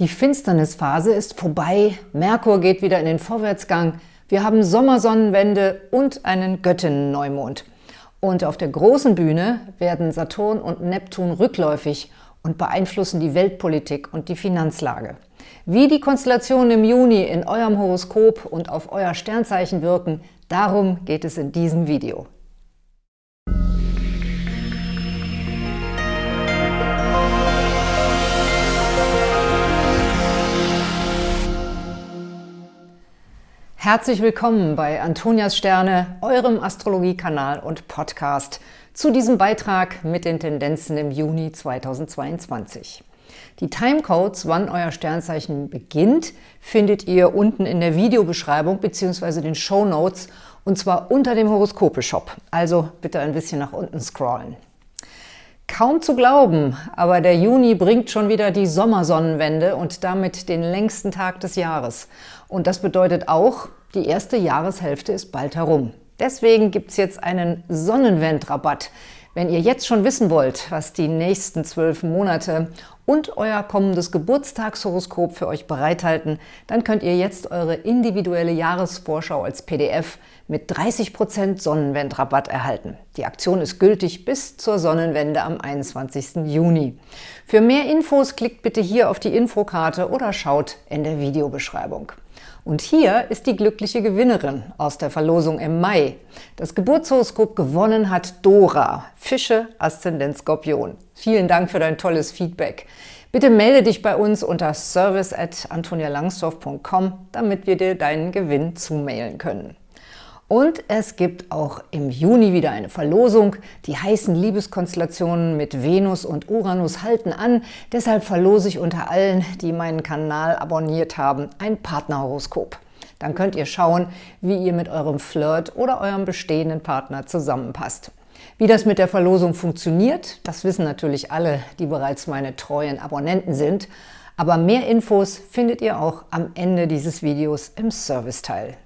Die Finsternisphase ist vorbei, Merkur geht wieder in den Vorwärtsgang, wir haben Sommersonnenwende und einen Göttinnen-Neumond. Und auf der großen Bühne werden Saturn und Neptun rückläufig und beeinflussen die Weltpolitik und die Finanzlage. Wie die Konstellationen im Juni in eurem Horoskop und auf euer Sternzeichen wirken, darum geht es in diesem Video. Herzlich willkommen bei Antonias Sterne, eurem Astrologiekanal und Podcast, zu diesem Beitrag mit den Tendenzen im Juni 2022. Die Timecodes, wann euer Sternzeichen beginnt, findet ihr unten in der Videobeschreibung bzw. den Show Notes und zwar unter dem Horoskope-Shop. Also bitte ein bisschen nach unten scrollen. Kaum zu glauben, aber der Juni bringt schon wieder die Sommersonnenwende und damit den längsten Tag des Jahres. Und das bedeutet auch, die erste Jahreshälfte ist bald herum. Deswegen gibt es jetzt einen Sonnenwendrabatt. Wenn ihr jetzt schon wissen wollt, was die nächsten zwölf Monate und euer kommendes Geburtstagshoroskop für euch bereithalten, dann könnt ihr jetzt eure individuelle Jahresvorschau als PDF mit 30% Sonnenwendrabatt erhalten. Die Aktion ist gültig bis zur Sonnenwende am 21. Juni. Für mehr Infos klickt bitte hier auf die Infokarte oder schaut in der Videobeschreibung. Und hier ist die glückliche Gewinnerin aus der Verlosung im Mai. Das Geburtshoroskop gewonnen hat Dora, Fische, Aszendent Skorpion. Vielen Dank für dein tolles Feedback. Bitte melde dich bei uns unter service at antonialangsdorf.com, damit wir dir deinen Gewinn zumailen können. Und es gibt auch im Juni wieder eine Verlosung. Die heißen Liebeskonstellationen mit Venus und Uranus halten an. Deshalb verlose ich unter allen, die meinen Kanal abonniert haben, ein Partnerhoroskop. Dann könnt ihr schauen, wie ihr mit eurem Flirt oder eurem bestehenden Partner zusammenpasst. Wie das mit der Verlosung funktioniert, das wissen natürlich alle, die bereits meine treuen Abonnenten sind. Aber mehr Infos findet ihr auch am Ende dieses Videos im Serviceteil.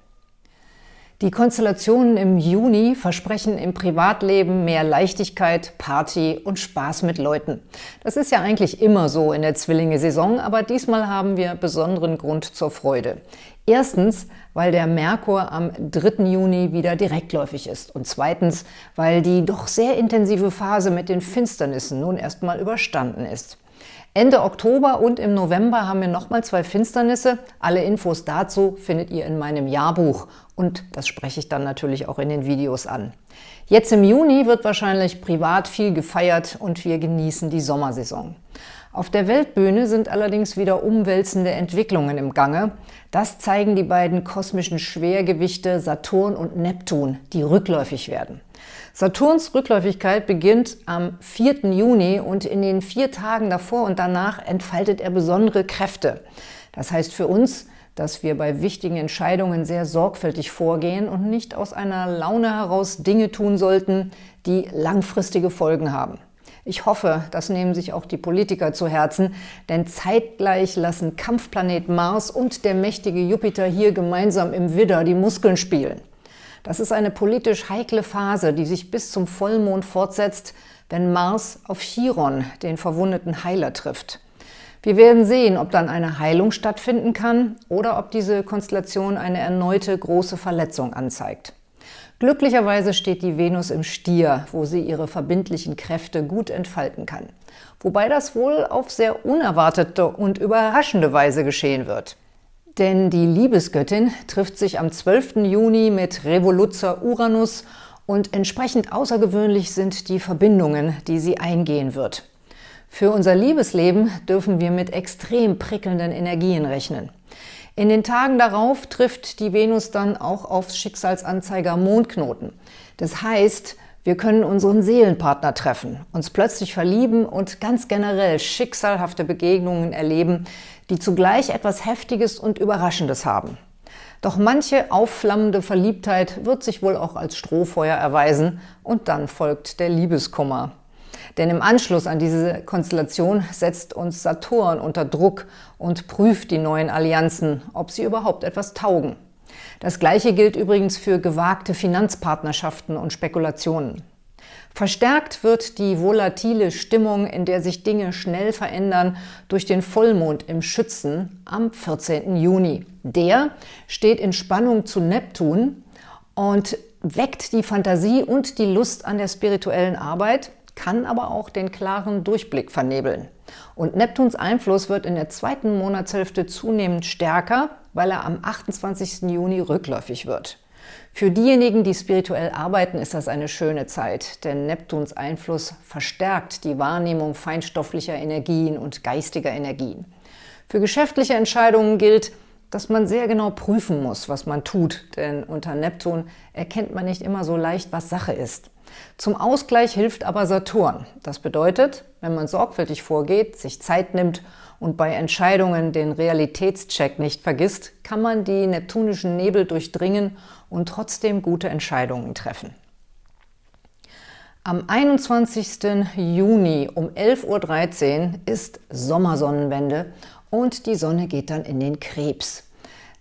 Die Konstellationen im Juni versprechen im Privatleben mehr Leichtigkeit, Party und Spaß mit Leuten. Das ist ja eigentlich immer so in der Zwillinge-Saison, aber diesmal haben wir besonderen Grund zur Freude. Erstens, weil der Merkur am 3. Juni wieder direktläufig ist und zweitens, weil die doch sehr intensive Phase mit den Finsternissen nun erstmal überstanden ist. Ende Oktober und im November haben wir nochmal zwei Finsternisse. Alle Infos dazu findet ihr in meinem Jahrbuch und das spreche ich dann natürlich auch in den Videos an. Jetzt im Juni wird wahrscheinlich privat viel gefeiert und wir genießen die Sommersaison. Auf der Weltbühne sind allerdings wieder umwälzende Entwicklungen im Gange. Das zeigen die beiden kosmischen Schwergewichte Saturn und Neptun, die rückläufig werden. Saturns Rückläufigkeit beginnt am 4. Juni und in den vier Tagen davor und danach entfaltet er besondere Kräfte. Das heißt für uns, dass wir bei wichtigen Entscheidungen sehr sorgfältig vorgehen und nicht aus einer Laune heraus Dinge tun sollten, die langfristige Folgen haben. Ich hoffe, das nehmen sich auch die Politiker zu Herzen, denn zeitgleich lassen Kampfplanet Mars und der mächtige Jupiter hier gemeinsam im Widder die Muskeln spielen. Das ist eine politisch heikle Phase, die sich bis zum Vollmond fortsetzt, wenn Mars auf Chiron, den verwundeten Heiler, trifft. Wir werden sehen, ob dann eine Heilung stattfinden kann oder ob diese Konstellation eine erneute große Verletzung anzeigt. Glücklicherweise steht die Venus im Stier, wo sie ihre verbindlichen Kräfte gut entfalten kann. Wobei das wohl auf sehr unerwartete und überraschende Weise geschehen wird. Denn die Liebesgöttin trifft sich am 12. Juni mit Revoluzzer Uranus und entsprechend außergewöhnlich sind die Verbindungen, die sie eingehen wird. Für unser Liebesleben dürfen wir mit extrem prickelnden Energien rechnen. In den Tagen darauf trifft die Venus dann auch aufs Schicksalsanzeiger Mondknoten. Das heißt, wir können unseren Seelenpartner treffen, uns plötzlich verlieben und ganz generell schicksalhafte Begegnungen erleben, die zugleich etwas Heftiges und Überraschendes haben. Doch manche aufflammende Verliebtheit wird sich wohl auch als Strohfeuer erweisen und dann folgt der Liebeskummer. Denn im Anschluss an diese Konstellation setzt uns Saturn unter Druck und prüft die neuen Allianzen, ob sie überhaupt etwas taugen. Das Gleiche gilt übrigens für gewagte Finanzpartnerschaften und Spekulationen. Verstärkt wird die volatile Stimmung, in der sich Dinge schnell verändern, durch den Vollmond im Schützen am 14. Juni. Der steht in Spannung zu Neptun und weckt die Fantasie und die Lust an der spirituellen Arbeit, kann aber auch den klaren Durchblick vernebeln. Und Neptuns Einfluss wird in der zweiten Monatshälfte zunehmend stärker, weil er am 28. Juni rückläufig wird. Für diejenigen, die spirituell arbeiten, ist das eine schöne Zeit, denn Neptuns Einfluss verstärkt die Wahrnehmung feinstofflicher Energien und geistiger Energien. Für geschäftliche Entscheidungen gilt, dass man sehr genau prüfen muss, was man tut, denn unter Neptun erkennt man nicht immer so leicht, was Sache ist. Zum Ausgleich hilft aber Saturn. Das bedeutet, wenn man sorgfältig vorgeht, sich Zeit nimmt und bei Entscheidungen den Realitätscheck nicht vergisst, kann man die neptunischen Nebel durchdringen und trotzdem gute Entscheidungen treffen. Am 21. Juni um 11.13 Uhr ist Sommersonnenwende und die Sonne geht dann in den Krebs.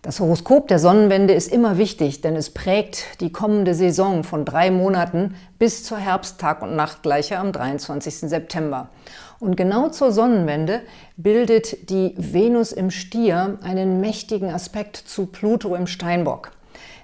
Das Horoskop der Sonnenwende ist immer wichtig, denn es prägt die kommende Saison von drei Monaten bis zur Herbsttag- und Nachtgleiche am 23. September. Und genau zur Sonnenwende bildet die Venus im Stier einen mächtigen Aspekt zu Pluto im Steinbock.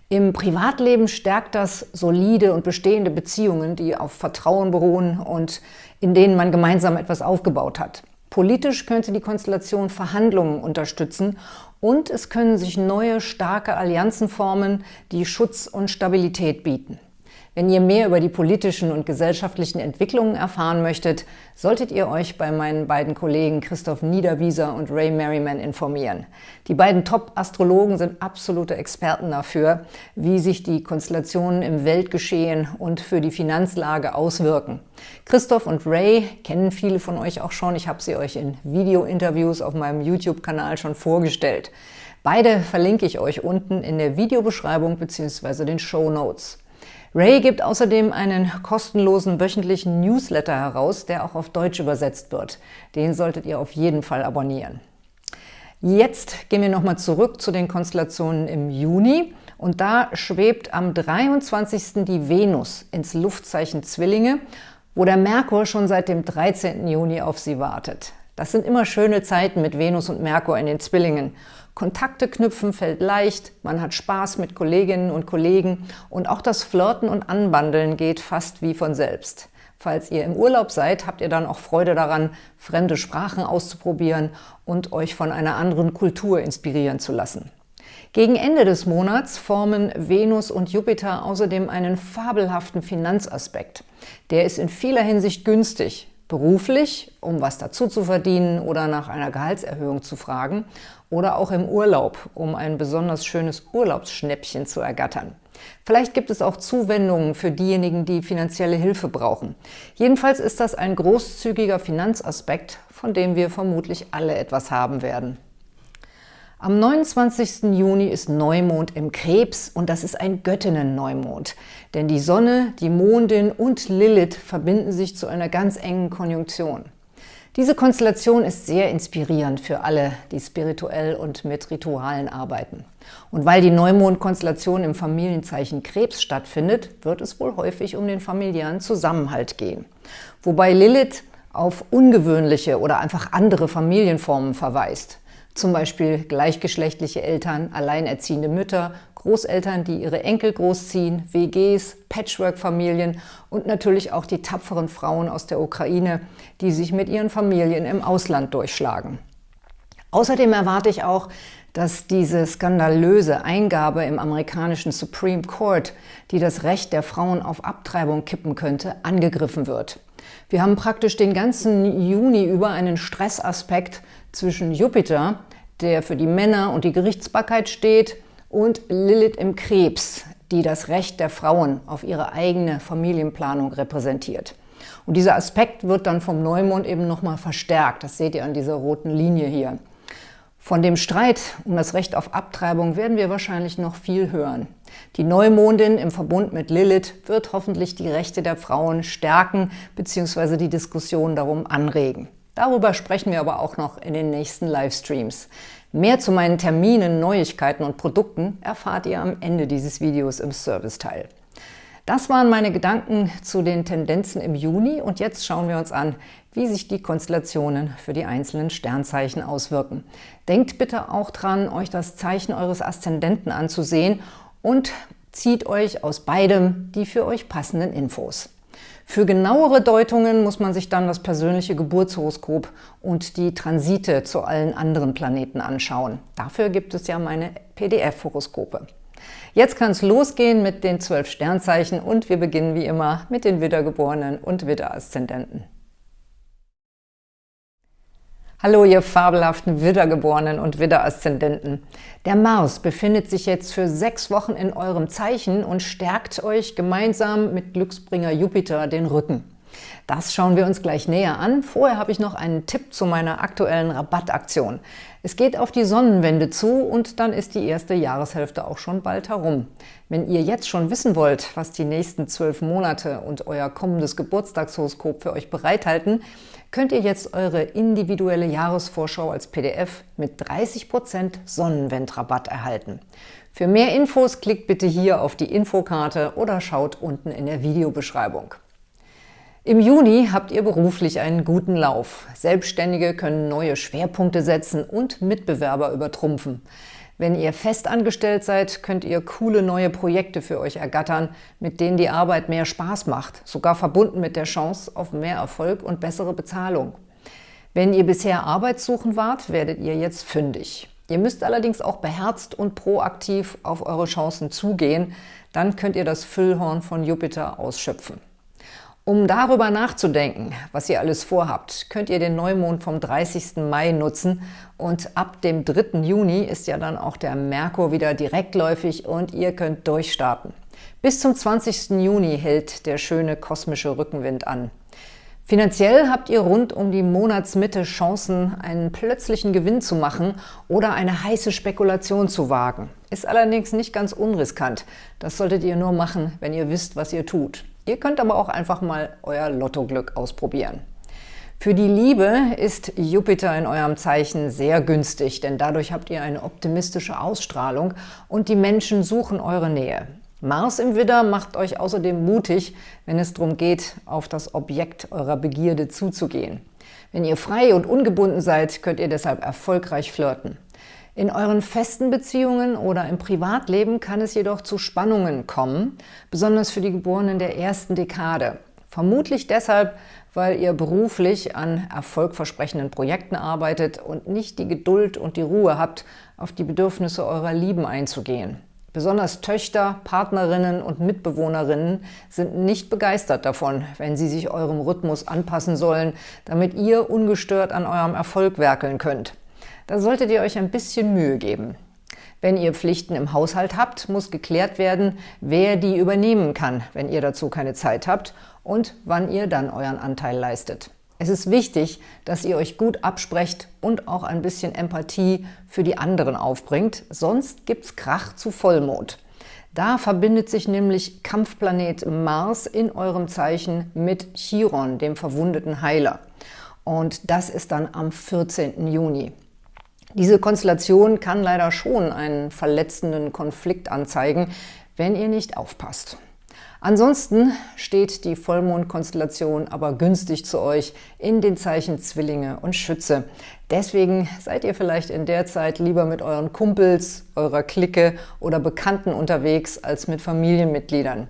Im Privatleben stärkt das solide und bestehende Beziehungen, die auf Vertrauen beruhen und in denen man gemeinsam etwas aufgebaut hat. Politisch könnte die Konstellation Verhandlungen unterstützen und es können sich neue, starke Allianzen formen, die Schutz und Stabilität bieten. Wenn ihr mehr über die politischen und gesellschaftlichen Entwicklungen erfahren möchtet, solltet ihr euch bei meinen beiden Kollegen Christoph Niederwieser und Ray Merriman informieren. Die beiden Top-Astrologen sind absolute Experten dafür, wie sich die Konstellationen im Weltgeschehen und für die Finanzlage auswirken. Christoph und Ray kennen viele von euch auch schon. Ich habe sie euch in Video-Interviews auf meinem YouTube-Kanal schon vorgestellt. Beide verlinke ich euch unten in der Videobeschreibung bzw. den Show Notes. Ray gibt außerdem einen kostenlosen wöchentlichen Newsletter heraus, der auch auf Deutsch übersetzt wird. Den solltet ihr auf jeden Fall abonnieren. Jetzt gehen wir nochmal zurück zu den Konstellationen im Juni. Und da schwebt am 23. die Venus ins Luftzeichen Zwillinge, wo der Merkur schon seit dem 13. Juni auf sie wartet. Das sind immer schöne Zeiten mit Venus und Merkur in den Zwillingen. Kontakte knüpfen fällt leicht, man hat Spaß mit Kolleginnen und Kollegen und auch das Flirten und Anbandeln geht fast wie von selbst. Falls ihr im Urlaub seid, habt ihr dann auch Freude daran, fremde Sprachen auszuprobieren und euch von einer anderen Kultur inspirieren zu lassen. Gegen Ende des Monats formen Venus und Jupiter außerdem einen fabelhaften Finanzaspekt. Der ist in vieler Hinsicht günstig, beruflich, um was dazu zu verdienen oder nach einer Gehaltserhöhung zu fragen, oder auch im Urlaub, um ein besonders schönes Urlaubsschnäppchen zu ergattern. Vielleicht gibt es auch Zuwendungen für diejenigen, die finanzielle Hilfe brauchen. Jedenfalls ist das ein großzügiger Finanzaspekt, von dem wir vermutlich alle etwas haben werden. Am 29. Juni ist Neumond im Krebs und das ist ein Göttinnen-Neumond. Denn die Sonne, die Mondin und Lilith verbinden sich zu einer ganz engen Konjunktion. Diese Konstellation ist sehr inspirierend für alle, die spirituell und mit Ritualen arbeiten. Und weil die Neumond-Konstellation im Familienzeichen Krebs stattfindet, wird es wohl häufig um den familiären Zusammenhalt gehen. Wobei Lilith auf ungewöhnliche oder einfach andere Familienformen verweist zum Beispiel gleichgeschlechtliche Eltern, alleinerziehende Mütter, Großeltern, die ihre Enkel großziehen, WGs, Patchwork-Familien und natürlich auch die tapferen Frauen aus der Ukraine, die sich mit ihren Familien im Ausland durchschlagen. Außerdem erwarte ich auch, dass diese skandalöse Eingabe im amerikanischen Supreme Court, die das Recht der Frauen auf Abtreibung kippen könnte, angegriffen wird. Wir haben praktisch den ganzen Juni über einen Stressaspekt zwischen Jupiter, der für die Männer und die Gerichtsbarkeit steht, und Lilith im Krebs, die das Recht der Frauen auf ihre eigene Familienplanung repräsentiert. Und dieser Aspekt wird dann vom Neumond eben nochmal verstärkt. Das seht ihr an dieser roten Linie hier. Von dem Streit um das Recht auf Abtreibung werden wir wahrscheinlich noch viel hören. Die Neumondin im Verbund mit Lilith wird hoffentlich die Rechte der Frauen stärken bzw. die Diskussion darum anregen. Darüber sprechen wir aber auch noch in den nächsten Livestreams. Mehr zu meinen Terminen, Neuigkeiten und Produkten erfahrt ihr am Ende dieses Videos im Serviceteil. Das waren meine Gedanken zu den Tendenzen im Juni und jetzt schauen wir uns an, wie sich die Konstellationen für die einzelnen Sternzeichen auswirken. Denkt bitte auch dran, euch das Zeichen eures Aszendenten anzusehen und zieht euch aus beidem die für euch passenden Infos. Für genauere Deutungen muss man sich dann das persönliche Geburtshoroskop und die Transite zu allen anderen Planeten anschauen. Dafür gibt es ja meine PDF-Horoskope. Jetzt kann es losgehen mit den zwölf Sternzeichen und wir beginnen wie immer mit den Widdergeborenen und Widderaszendenten. Hallo, ihr fabelhaften Widdergeborenen und Widderaszendenten. Der Mars befindet sich jetzt für sechs Wochen in eurem Zeichen und stärkt euch gemeinsam mit Glücksbringer Jupiter den Rücken. Das schauen wir uns gleich näher an. Vorher habe ich noch einen Tipp zu meiner aktuellen Rabattaktion. Es geht auf die Sonnenwende zu und dann ist die erste Jahreshälfte auch schon bald herum. Wenn ihr jetzt schon wissen wollt, was die nächsten zwölf Monate und euer kommendes Geburtstagshoroskop für euch bereithalten, könnt ihr jetzt eure individuelle Jahresvorschau als PDF mit 30% Sonnenwendrabatt erhalten. Für mehr Infos klickt bitte hier auf die Infokarte oder schaut unten in der Videobeschreibung. Im Juni habt ihr beruflich einen guten Lauf. Selbstständige können neue Schwerpunkte setzen und Mitbewerber übertrumpfen. Wenn ihr festangestellt seid, könnt ihr coole neue Projekte für euch ergattern, mit denen die Arbeit mehr Spaß macht, sogar verbunden mit der Chance auf mehr Erfolg und bessere Bezahlung. Wenn ihr bisher arbeitssuchend wart, werdet ihr jetzt fündig. Ihr müsst allerdings auch beherzt und proaktiv auf eure Chancen zugehen, dann könnt ihr das Füllhorn von Jupiter ausschöpfen. Um darüber nachzudenken, was ihr alles vorhabt, könnt ihr den Neumond vom 30. Mai nutzen und ab dem 3. Juni ist ja dann auch der Merkur wieder direktläufig und ihr könnt durchstarten. Bis zum 20. Juni hält der schöne kosmische Rückenwind an. Finanziell habt ihr rund um die Monatsmitte Chancen, einen plötzlichen Gewinn zu machen oder eine heiße Spekulation zu wagen. Ist allerdings nicht ganz unriskant. Das solltet ihr nur machen, wenn ihr wisst, was ihr tut. Ihr könnt aber auch einfach mal euer Lottoglück ausprobieren. Für die Liebe ist Jupiter in eurem Zeichen sehr günstig, denn dadurch habt ihr eine optimistische Ausstrahlung und die Menschen suchen eure Nähe. Mars im Widder macht euch außerdem mutig, wenn es darum geht, auf das Objekt eurer Begierde zuzugehen. Wenn ihr frei und ungebunden seid, könnt ihr deshalb erfolgreich flirten. In euren festen Beziehungen oder im Privatleben kann es jedoch zu Spannungen kommen, besonders für die Geborenen der ersten Dekade. Vermutlich deshalb, weil ihr beruflich an erfolgversprechenden Projekten arbeitet und nicht die Geduld und die Ruhe habt, auf die Bedürfnisse eurer Lieben einzugehen. Besonders Töchter, Partnerinnen und Mitbewohnerinnen sind nicht begeistert davon, wenn sie sich eurem Rhythmus anpassen sollen, damit ihr ungestört an eurem Erfolg werkeln könnt. Da solltet ihr euch ein bisschen Mühe geben. Wenn ihr Pflichten im Haushalt habt, muss geklärt werden, wer die übernehmen kann, wenn ihr dazu keine Zeit habt und wann ihr dann euren Anteil leistet. Es ist wichtig, dass ihr euch gut absprecht und auch ein bisschen Empathie für die anderen aufbringt, sonst gibt's Krach zu Vollmond. Da verbindet sich nämlich Kampfplanet Mars in eurem Zeichen mit Chiron, dem verwundeten Heiler. Und das ist dann am 14. Juni. Diese Konstellation kann leider schon einen verletzenden Konflikt anzeigen, wenn ihr nicht aufpasst. Ansonsten steht die Vollmondkonstellation aber günstig zu euch in den Zeichen Zwillinge und Schütze. Deswegen seid ihr vielleicht in der Zeit lieber mit euren Kumpels, eurer Clique oder Bekannten unterwegs als mit Familienmitgliedern.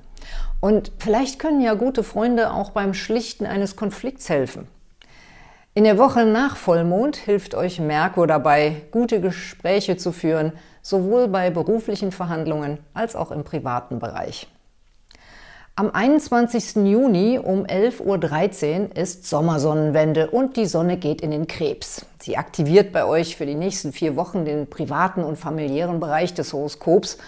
Und vielleicht können ja gute Freunde auch beim Schlichten eines Konflikts helfen. In der Woche nach Vollmond hilft euch Merkur dabei, gute Gespräche zu führen, sowohl bei beruflichen Verhandlungen als auch im privaten Bereich. Am 21. Juni um 11.13 Uhr ist Sommersonnenwende und die Sonne geht in den Krebs. Sie aktiviert bei euch für die nächsten vier Wochen den privaten und familiären Bereich des Horoskops,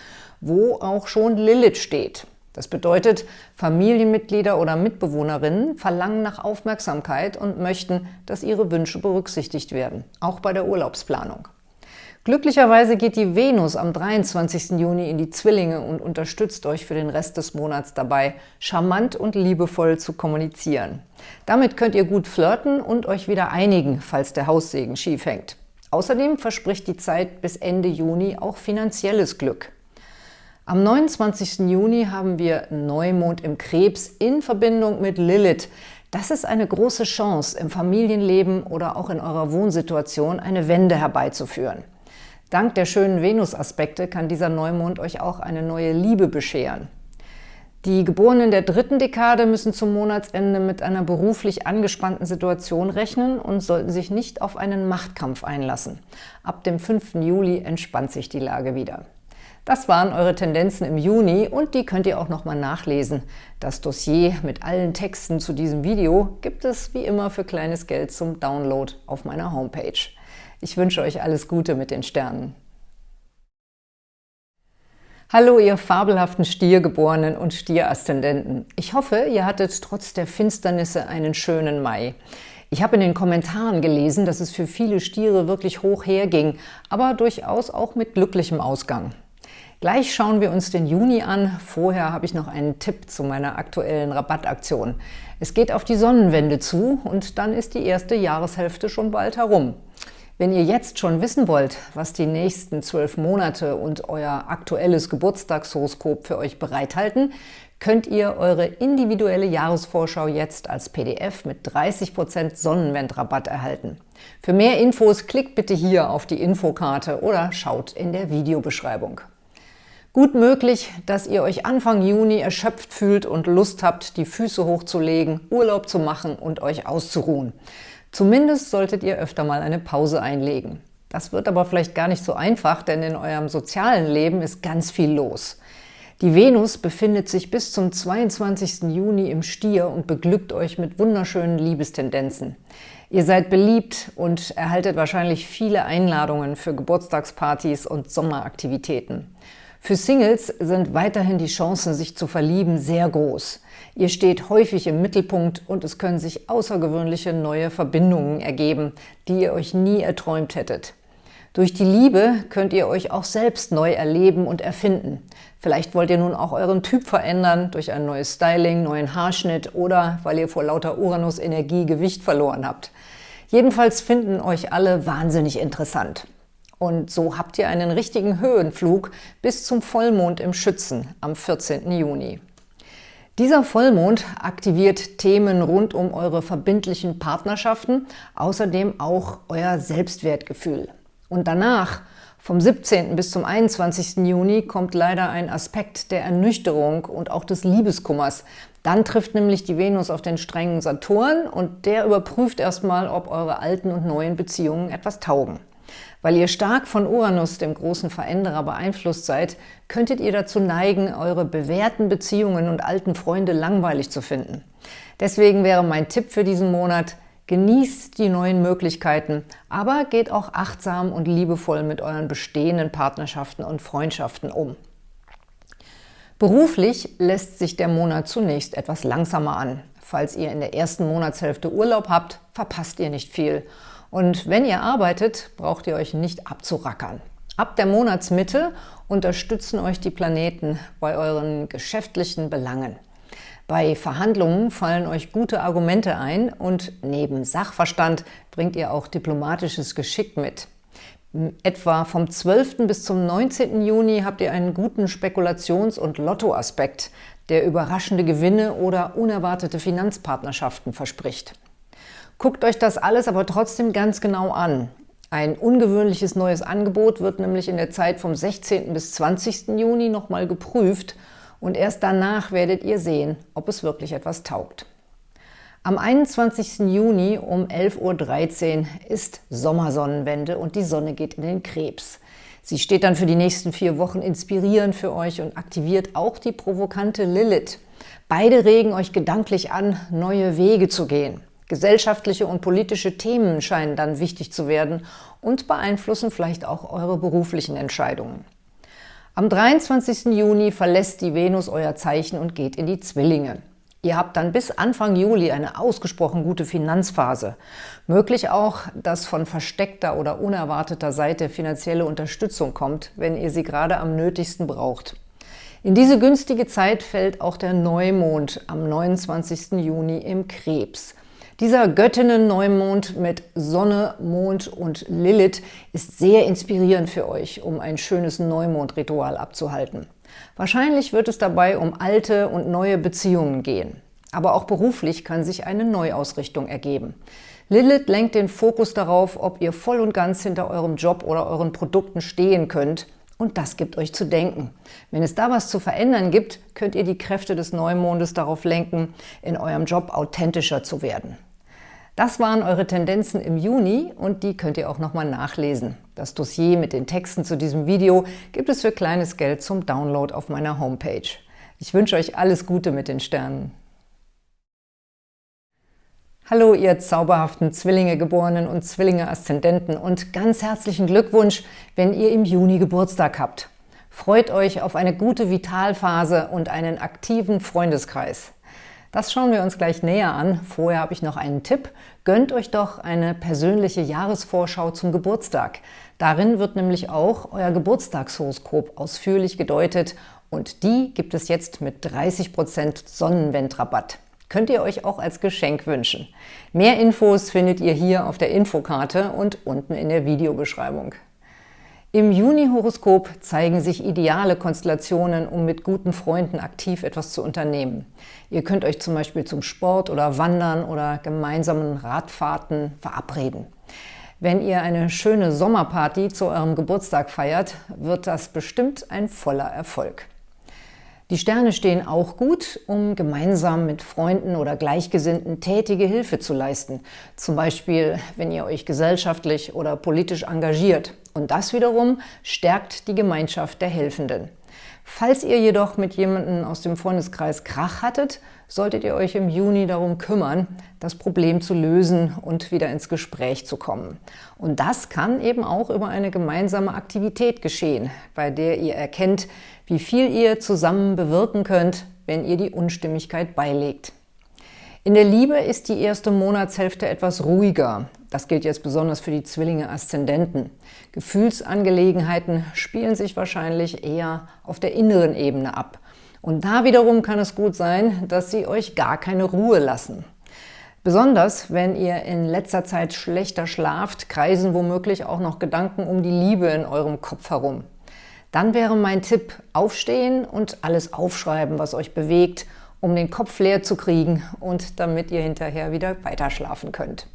wo auch schon Lilith steht. Das bedeutet, Familienmitglieder oder Mitbewohnerinnen verlangen nach Aufmerksamkeit und möchten, dass ihre Wünsche berücksichtigt werden, auch bei der Urlaubsplanung. Glücklicherweise geht die Venus am 23. Juni in die Zwillinge und unterstützt euch für den Rest des Monats dabei, charmant und liebevoll zu kommunizieren. Damit könnt ihr gut flirten und euch wieder einigen, falls der Haussegen schief hängt. Außerdem verspricht die Zeit bis Ende Juni auch finanzielles Glück. Am 29. Juni haben wir Neumond im Krebs in Verbindung mit Lilith. Das ist eine große Chance, im Familienleben oder auch in eurer Wohnsituation eine Wende herbeizuführen. Dank der schönen Venus-Aspekte kann dieser Neumond euch auch eine neue Liebe bescheren. Die Geborenen der dritten Dekade müssen zum Monatsende mit einer beruflich angespannten Situation rechnen und sollten sich nicht auf einen Machtkampf einlassen. Ab dem 5. Juli entspannt sich die Lage wieder. Das waren eure Tendenzen im Juni und die könnt ihr auch nochmal nachlesen. Das Dossier mit allen Texten zu diesem Video gibt es wie immer für kleines Geld zum Download auf meiner Homepage. Ich wünsche euch alles Gute mit den Sternen. Hallo, ihr fabelhaften Stiergeborenen und Stieraszendenten. Ich hoffe, ihr hattet trotz der Finsternisse einen schönen Mai. Ich habe in den Kommentaren gelesen, dass es für viele Stiere wirklich hoch herging, aber durchaus auch mit glücklichem Ausgang. Gleich schauen wir uns den Juni an. Vorher habe ich noch einen Tipp zu meiner aktuellen Rabattaktion. Es geht auf die Sonnenwende zu und dann ist die erste Jahreshälfte schon bald herum. Wenn ihr jetzt schon wissen wollt, was die nächsten zwölf Monate und euer aktuelles Geburtstagshoroskop für euch bereithalten, könnt ihr eure individuelle Jahresvorschau jetzt als PDF mit 30% Sonnenwendrabatt erhalten. Für mehr Infos klickt bitte hier auf die Infokarte oder schaut in der Videobeschreibung. Gut möglich, dass ihr euch Anfang Juni erschöpft fühlt und Lust habt, die Füße hochzulegen, Urlaub zu machen und euch auszuruhen. Zumindest solltet ihr öfter mal eine Pause einlegen. Das wird aber vielleicht gar nicht so einfach, denn in eurem sozialen Leben ist ganz viel los. Die Venus befindet sich bis zum 22. Juni im Stier und beglückt euch mit wunderschönen Liebestendenzen. Ihr seid beliebt und erhaltet wahrscheinlich viele Einladungen für Geburtstagspartys und Sommeraktivitäten. Für Singles sind weiterhin die Chancen, sich zu verlieben, sehr groß. Ihr steht häufig im Mittelpunkt und es können sich außergewöhnliche neue Verbindungen ergeben, die ihr euch nie erträumt hättet. Durch die Liebe könnt ihr euch auch selbst neu erleben und erfinden. Vielleicht wollt ihr nun auch euren Typ verändern durch ein neues Styling, neuen Haarschnitt oder weil ihr vor lauter Uranus-Energie Gewicht verloren habt. Jedenfalls finden euch alle wahnsinnig interessant. Und so habt ihr einen richtigen Höhenflug bis zum Vollmond im Schützen am 14. Juni. Dieser Vollmond aktiviert Themen rund um eure verbindlichen Partnerschaften, außerdem auch euer Selbstwertgefühl. Und danach, vom 17. bis zum 21. Juni, kommt leider ein Aspekt der Ernüchterung und auch des Liebeskummers. Dann trifft nämlich die Venus auf den strengen Saturn und der überprüft erstmal, ob eure alten und neuen Beziehungen etwas taugen. Weil ihr stark von Uranus, dem großen Veränderer, beeinflusst seid, könntet ihr dazu neigen, eure bewährten Beziehungen und alten Freunde langweilig zu finden. Deswegen wäre mein Tipp für diesen Monat, genießt die neuen Möglichkeiten, aber geht auch achtsam und liebevoll mit euren bestehenden Partnerschaften und Freundschaften um. Beruflich lässt sich der Monat zunächst etwas langsamer an. Falls ihr in der ersten Monatshälfte Urlaub habt, verpasst ihr nicht viel – und wenn ihr arbeitet, braucht ihr euch nicht abzurackern. Ab der Monatsmitte unterstützen euch die Planeten bei euren geschäftlichen Belangen. Bei Verhandlungen fallen euch gute Argumente ein und neben Sachverstand bringt ihr auch diplomatisches Geschick mit. Etwa vom 12. bis zum 19. Juni habt ihr einen guten Spekulations- und Lottoaspekt, der überraschende Gewinne oder unerwartete Finanzpartnerschaften verspricht. Guckt euch das alles aber trotzdem ganz genau an. Ein ungewöhnliches neues Angebot wird nämlich in der Zeit vom 16. bis 20. Juni nochmal geprüft und erst danach werdet ihr sehen, ob es wirklich etwas taugt. Am 21. Juni um 11.13 Uhr ist Sommersonnenwende und die Sonne geht in den Krebs. Sie steht dann für die nächsten vier Wochen inspirierend für euch und aktiviert auch die provokante Lilith. Beide regen euch gedanklich an, neue Wege zu gehen. Gesellschaftliche und politische Themen scheinen dann wichtig zu werden und beeinflussen vielleicht auch eure beruflichen Entscheidungen. Am 23. Juni verlässt die Venus euer Zeichen und geht in die Zwillinge. Ihr habt dann bis Anfang Juli eine ausgesprochen gute Finanzphase. Möglich auch, dass von versteckter oder unerwarteter Seite finanzielle Unterstützung kommt, wenn ihr sie gerade am nötigsten braucht. In diese günstige Zeit fällt auch der Neumond am 29. Juni im Krebs. Dieser Göttinnen-Neumond mit Sonne, Mond und Lilith ist sehr inspirierend für euch, um ein schönes Neumondritual abzuhalten. Wahrscheinlich wird es dabei um alte und neue Beziehungen gehen. Aber auch beruflich kann sich eine Neuausrichtung ergeben. Lilith lenkt den Fokus darauf, ob ihr voll und ganz hinter eurem Job oder euren Produkten stehen könnt und das gibt euch zu denken. Wenn es da was zu verändern gibt, könnt ihr die Kräfte des Neumondes darauf lenken, in eurem Job authentischer zu werden. Das waren eure Tendenzen im Juni und die könnt ihr auch nochmal nachlesen. Das Dossier mit den Texten zu diesem Video gibt es für kleines Geld zum Download auf meiner Homepage. Ich wünsche euch alles Gute mit den Sternen. Hallo, ihr zauberhaften Zwillinge-Geborenen und Zwillinge-Aszendenten und ganz herzlichen Glückwunsch, wenn ihr im Juni Geburtstag habt. Freut euch auf eine gute Vitalphase und einen aktiven Freundeskreis. Das schauen wir uns gleich näher an. Vorher habe ich noch einen Tipp. Gönnt euch doch eine persönliche Jahresvorschau zum Geburtstag. Darin wird nämlich auch euer Geburtstagshoroskop ausführlich gedeutet und die gibt es jetzt mit 30% Sonnenwendrabatt könnt ihr euch auch als Geschenk wünschen. Mehr Infos findet ihr hier auf der Infokarte und unten in der Videobeschreibung. Im Juni-Horoskop zeigen sich ideale Konstellationen, um mit guten Freunden aktiv etwas zu unternehmen. Ihr könnt euch zum Beispiel zum Sport oder Wandern oder gemeinsamen Radfahrten verabreden. Wenn ihr eine schöne Sommerparty zu eurem Geburtstag feiert, wird das bestimmt ein voller Erfolg. Die Sterne stehen auch gut, um gemeinsam mit Freunden oder Gleichgesinnten tätige Hilfe zu leisten. Zum Beispiel, wenn ihr euch gesellschaftlich oder politisch engagiert. Und das wiederum stärkt die Gemeinschaft der Helfenden. Falls ihr jedoch mit jemandem aus dem Freundeskreis Krach hattet, solltet ihr euch im Juni darum kümmern, das Problem zu lösen und wieder ins Gespräch zu kommen. Und das kann eben auch über eine gemeinsame Aktivität geschehen, bei der ihr erkennt, wie viel ihr zusammen bewirken könnt, wenn ihr die Unstimmigkeit beilegt. In der Liebe ist die erste Monatshälfte etwas ruhiger. Das gilt jetzt besonders für die Zwillinge-Aszendenten. Gefühlsangelegenheiten spielen sich wahrscheinlich eher auf der inneren Ebene ab. Und da wiederum kann es gut sein, dass sie euch gar keine Ruhe lassen. Besonders, wenn ihr in letzter Zeit schlechter schlaft, kreisen womöglich auch noch Gedanken um die Liebe in eurem Kopf herum. Dann wäre mein Tipp, aufstehen und alles aufschreiben, was euch bewegt, um den Kopf leer zu kriegen und damit ihr hinterher wieder weiterschlafen könnt.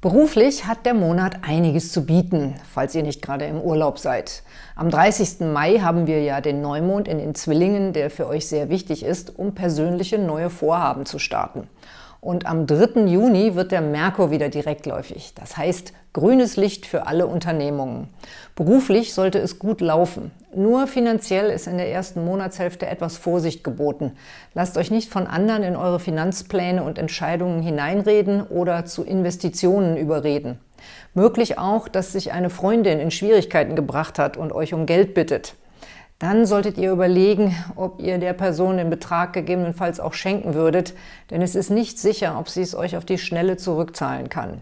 Beruflich hat der Monat einiges zu bieten, falls ihr nicht gerade im Urlaub seid. Am 30. Mai haben wir ja den Neumond in den Zwillingen, der für euch sehr wichtig ist, um persönliche neue Vorhaben zu starten. Und am 3. Juni wird der Merkur wieder direktläufig. Das heißt, grünes Licht für alle Unternehmungen. Beruflich sollte es gut laufen. Nur finanziell ist in der ersten Monatshälfte etwas Vorsicht geboten. Lasst euch nicht von anderen in eure Finanzpläne und Entscheidungen hineinreden oder zu Investitionen überreden. Möglich auch, dass sich eine Freundin in Schwierigkeiten gebracht hat und euch um Geld bittet. Dann solltet ihr überlegen, ob ihr der Person den Betrag gegebenenfalls auch schenken würdet, denn es ist nicht sicher, ob sie es euch auf die Schnelle zurückzahlen kann.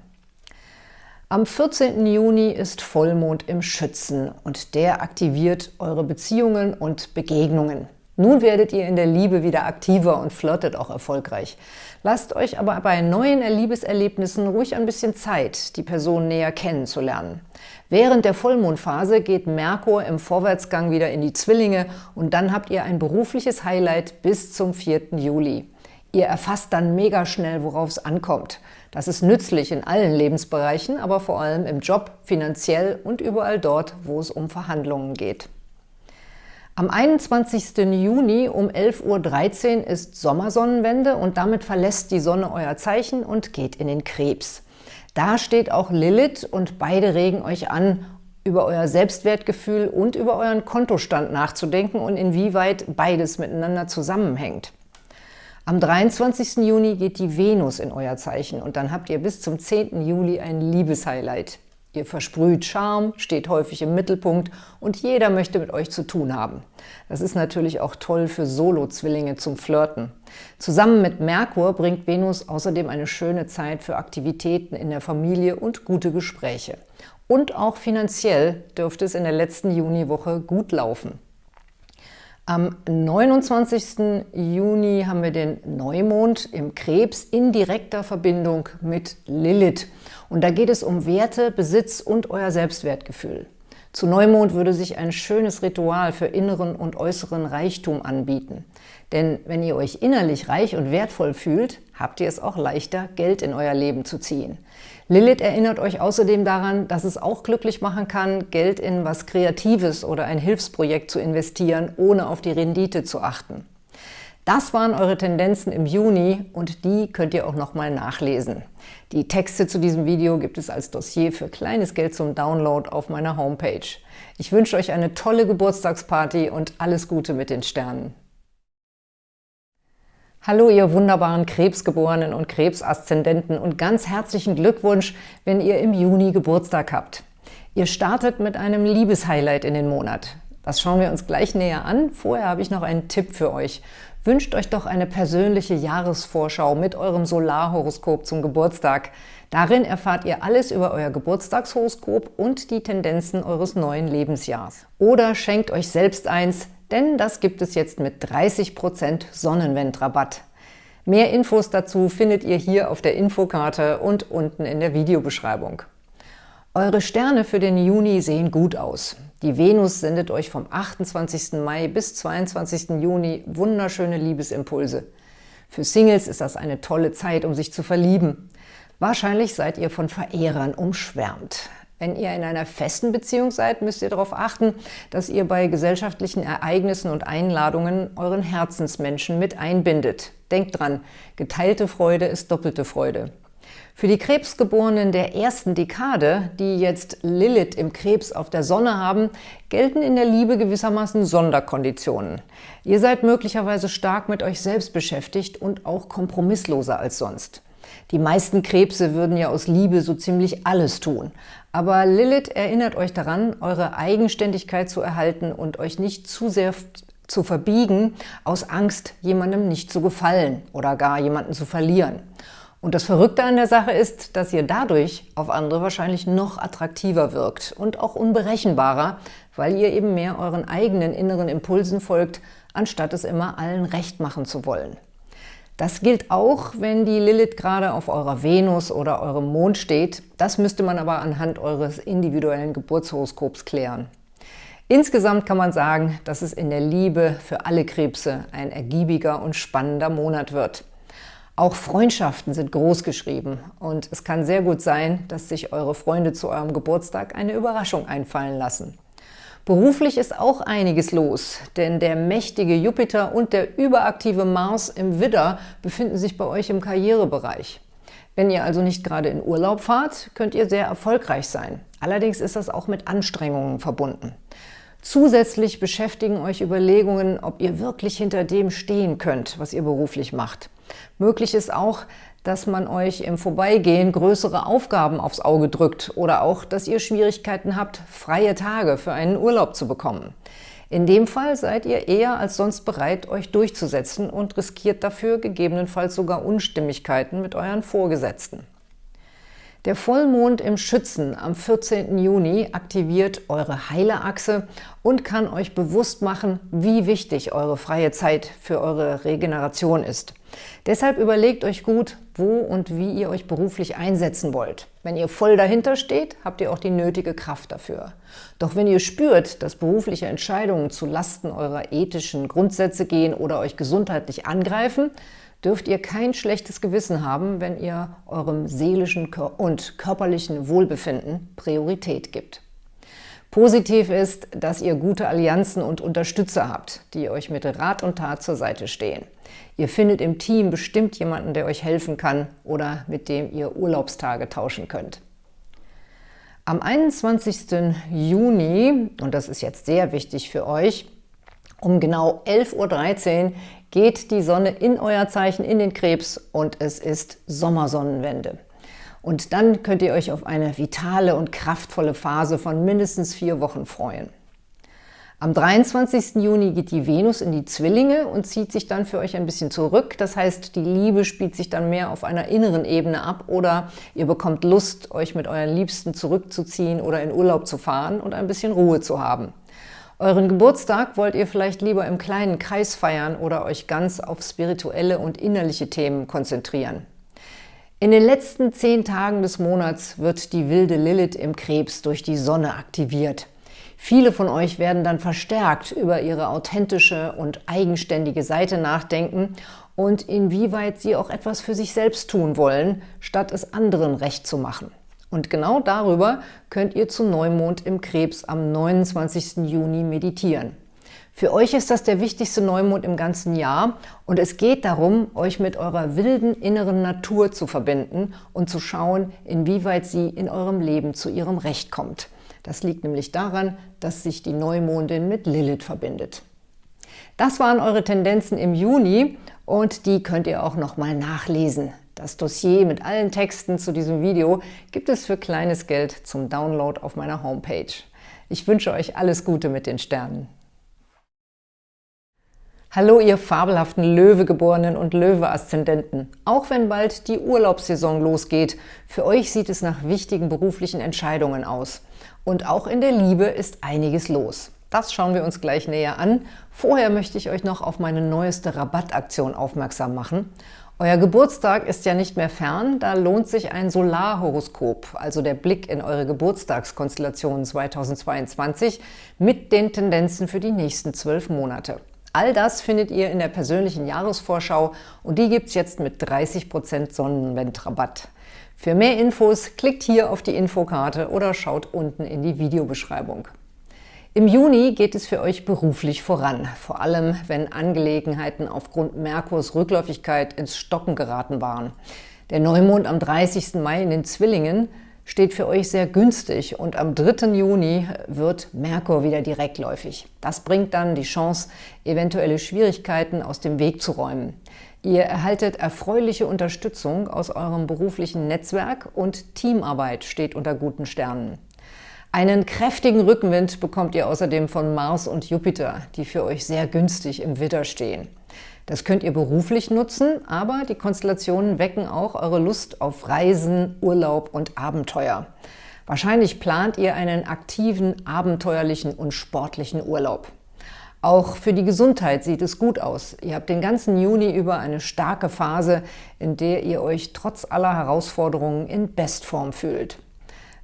Am 14. Juni ist Vollmond im Schützen und der aktiviert eure Beziehungen und Begegnungen. Nun werdet ihr in der Liebe wieder aktiver und flirtet auch erfolgreich. Lasst euch aber bei neuen Liebeserlebnissen ruhig ein bisschen Zeit, die Person näher kennenzulernen. Während der Vollmondphase geht Merkur im Vorwärtsgang wieder in die Zwillinge und dann habt ihr ein berufliches Highlight bis zum 4. Juli. Ihr erfasst dann mega schnell, worauf es ankommt. Das ist nützlich in allen Lebensbereichen, aber vor allem im Job, finanziell und überall dort, wo es um Verhandlungen geht. Am 21. Juni um 11.13 Uhr ist Sommersonnenwende und damit verlässt die Sonne euer Zeichen und geht in den Krebs. Da steht auch Lilith und beide regen euch an, über euer Selbstwertgefühl und über euren Kontostand nachzudenken und inwieweit beides miteinander zusammenhängt. Am 23. Juni geht die Venus in euer Zeichen und dann habt ihr bis zum 10. Juli ein Liebeshighlight. Ihr versprüht Charme, steht häufig im Mittelpunkt und jeder möchte mit euch zu tun haben. Das ist natürlich auch toll für Solo-Zwillinge zum Flirten. Zusammen mit Merkur bringt Venus außerdem eine schöne Zeit für Aktivitäten in der Familie und gute Gespräche. Und auch finanziell dürfte es in der letzten Juniwoche gut laufen. Am 29. Juni haben wir den Neumond im Krebs in direkter Verbindung mit Lilith. Und da geht es um Werte, Besitz und euer Selbstwertgefühl. Zu Neumond würde sich ein schönes Ritual für inneren und äußeren Reichtum anbieten. Denn wenn ihr euch innerlich reich und wertvoll fühlt, habt ihr es auch leichter, Geld in euer Leben zu ziehen. Lilith erinnert euch außerdem daran, dass es auch glücklich machen kann, Geld in was Kreatives oder ein Hilfsprojekt zu investieren, ohne auf die Rendite zu achten. Das waren eure Tendenzen im Juni und die könnt ihr auch nochmal nachlesen. Die Texte zu diesem Video gibt es als Dossier für kleines Geld zum Download auf meiner Homepage. Ich wünsche euch eine tolle Geburtstagsparty und alles Gute mit den Sternen. Hallo, ihr wunderbaren Krebsgeborenen und Krebsaszendenten und ganz herzlichen Glückwunsch, wenn ihr im Juni Geburtstag habt. Ihr startet mit einem Liebeshighlight in den Monat. Das schauen wir uns gleich näher an. Vorher habe ich noch einen Tipp für euch. Wünscht euch doch eine persönliche Jahresvorschau mit eurem Solarhoroskop zum Geburtstag. Darin erfahrt ihr alles über euer Geburtstagshoroskop und die Tendenzen eures neuen Lebensjahrs. Oder schenkt euch selbst eins, denn das gibt es jetzt mit 30% Sonnenwendrabatt. Mehr Infos dazu findet ihr hier auf der Infokarte und unten in der Videobeschreibung. Eure Sterne für den Juni sehen gut aus. Die Venus sendet euch vom 28. Mai bis 22. Juni wunderschöne Liebesimpulse. Für Singles ist das eine tolle Zeit, um sich zu verlieben. Wahrscheinlich seid ihr von Verehrern umschwärmt. Wenn ihr in einer festen Beziehung seid, müsst ihr darauf achten, dass ihr bei gesellschaftlichen Ereignissen und Einladungen euren Herzensmenschen mit einbindet. Denkt dran, geteilte Freude ist doppelte Freude. Für die Krebsgeborenen der ersten Dekade, die jetzt Lilith im Krebs auf der Sonne haben, gelten in der Liebe gewissermaßen Sonderkonditionen. Ihr seid möglicherweise stark mit euch selbst beschäftigt und auch kompromissloser als sonst. Die meisten Krebse würden ja aus Liebe so ziemlich alles tun. Aber Lilith erinnert euch daran, eure Eigenständigkeit zu erhalten und euch nicht zu sehr zu verbiegen, aus Angst, jemandem nicht zu gefallen oder gar jemanden zu verlieren. Und das Verrückte an der Sache ist, dass ihr dadurch auf andere wahrscheinlich noch attraktiver wirkt und auch unberechenbarer, weil ihr eben mehr euren eigenen inneren Impulsen folgt, anstatt es immer allen recht machen zu wollen. Das gilt auch, wenn die Lilith gerade auf eurer Venus oder eurem Mond steht. Das müsste man aber anhand eures individuellen Geburtshoroskops klären. Insgesamt kann man sagen, dass es in der Liebe für alle Krebse ein ergiebiger und spannender Monat wird. Auch Freundschaften sind groß geschrieben und es kann sehr gut sein, dass sich eure Freunde zu eurem Geburtstag eine Überraschung einfallen lassen. Beruflich ist auch einiges los, denn der mächtige Jupiter und der überaktive Mars im Widder befinden sich bei euch im Karrierebereich. Wenn ihr also nicht gerade in Urlaub fahrt, könnt ihr sehr erfolgreich sein. Allerdings ist das auch mit Anstrengungen verbunden. Zusätzlich beschäftigen euch Überlegungen, ob ihr wirklich hinter dem stehen könnt, was ihr beruflich macht. Möglich ist auch, dass man euch im Vorbeigehen größere Aufgaben aufs Auge drückt oder auch, dass ihr Schwierigkeiten habt, freie Tage für einen Urlaub zu bekommen. In dem Fall seid ihr eher als sonst bereit, euch durchzusetzen und riskiert dafür gegebenenfalls sogar Unstimmigkeiten mit euren Vorgesetzten. Der Vollmond im Schützen am 14. Juni aktiviert eure heile Achse und kann euch bewusst machen, wie wichtig eure freie Zeit für eure Regeneration ist. Deshalb überlegt euch gut, wo und wie ihr euch beruflich einsetzen wollt. Wenn ihr voll dahinter steht, habt ihr auch die nötige Kraft dafür. Doch wenn ihr spürt, dass berufliche Entscheidungen zu Lasten eurer ethischen Grundsätze gehen oder euch gesundheitlich angreifen, dürft ihr kein schlechtes Gewissen haben, wenn ihr eurem seelischen und körperlichen Wohlbefinden Priorität gibt. Positiv ist, dass ihr gute Allianzen und Unterstützer habt, die euch mit Rat und Tat zur Seite stehen. Ihr findet im Team bestimmt jemanden, der euch helfen kann oder mit dem ihr Urlaubstage tauschen könnt. Am 21. Juni, und das ist jetzt sehr wichtig für euch, um genau 11.13 Uhr geht die Sonne in euer Zeichen, in den Krebs und es ist Sommersonnenwende. Und dann könnt ihr euch auf eine vitale und kraftvolle Phase von mindestens vier Wochen freuen. Am 23. Juni geht die Venus in die Zwillinge und zieht sich dann für euch ein bisschen zurück. Das heißt, die Liebe spielt sich dann mehr auf einer inneren Ebene ab oder ihr bekommt Lust, euch mit euren Liebsten zurückzuziehen oder in Urlaub zu fahren und ein bisschen Ruhe zu haben. Euren Geburtstag wollt ihr vielleicht lieber im kleinen Kreis feiern oder euch ganz auf spirituelle und innerliche Themen konzentrieren. In den letzten zehn Tagen des Monats wird die wilde Lilith im Krebs durch die Sonne aktiviert. Viele von euch werden dann verstärkt über ihre authentische und eigenständige Seite nachdenken und inwieweit sie auch etwas für sich selbst tun wollen, statt es anderen recht zu machen. Und genau darüber könnt ihr zu Neumond im Krebs am 29. Juni meditieren. Für euch ist das der wichtigste Neumond im ganzen Jahr und es geht darum, euch mit eurer wilden inneren Natur zu verbinden und zu schauen, inwieweit sie in eurem Leben zu ihrem Recht kommt. Das liegt nämlich daran, dass sich die Neumondin mit Lilith verbindet. Das waren eure Tendenzen im Juni und die könnt ihr auch nochmal nachlesen. Das Dossier mit allen Texten zu diesem Video gibt es für kleines Geld zum Download auf meiner Homepage. Ich wünsche euch alles Gute mit den Sternen. Hallo ihr fabelhaften Löwegeborenen und Löwe-Aszendenten. Auch wenn bald die Urlaubssaison losgeht, für euch sieht es nach wichtigen beruflichen Entscheidungen aus. Und auch in der Liebe ist einiges los. Das schauen wir uns gleich näher an. Vorher möchte ich euch noch auf meine neueste Rabattaktion aufmerksam machen. Euer Geburtstag ist ja nicht mehr fern, da lohnt sich ein Solarhoroskop, also der Blick in eure Geburtstagskonstellation 2022 mit den Tendenzen für die nächsten zwölf Monate. All das findet ihr in der persönlichen Jahresvorschau und die gibt es jetzt mit 30% Sonnenwendrabatt. Für mehr Infos klickt hier auf die Infokarte oder schaut unten in die Videobeschreibung. Im Juni geht es für euch beruflich voran, vor allem wenn Angelegenheiten aufgrund Merkurs Rückläufigkeit ins Stocken geraten waren. Der Neumond am 30. Mai in den Zwillingen steht für euch sehr günstig und am 3. Juni wird Merkur wieder direktläufig. Das bringt dann die Chance, eventuelle Schwierigkeiten aus dem Weg zu räumen. Ihr erhaltet erfreuliche Unterstützung aus eurem beruflichen Netzwerk und Teamarbeit steht unter guten Sternen. Einen kräftigen Rückenwind bekommt ihr außerdem von Mars und Jupiter, die für euch sehr günstig im Witter stehen. Das könnt ihr beruflich nutzen, aber die Konstellationen wecken auch eure Lust auf Reisen, Urlaub und Abenteuer. Wahrscheinlich plant ihr einen aktiven, abenteuerlichen und sportlichen Urlaub. Auch für die Gesundheit sieht es gut aus. Ihr habt den ganzen Juni über eine starke Phase, in der ihr euch trotz aller Herausforderungen in Bestform fühlt.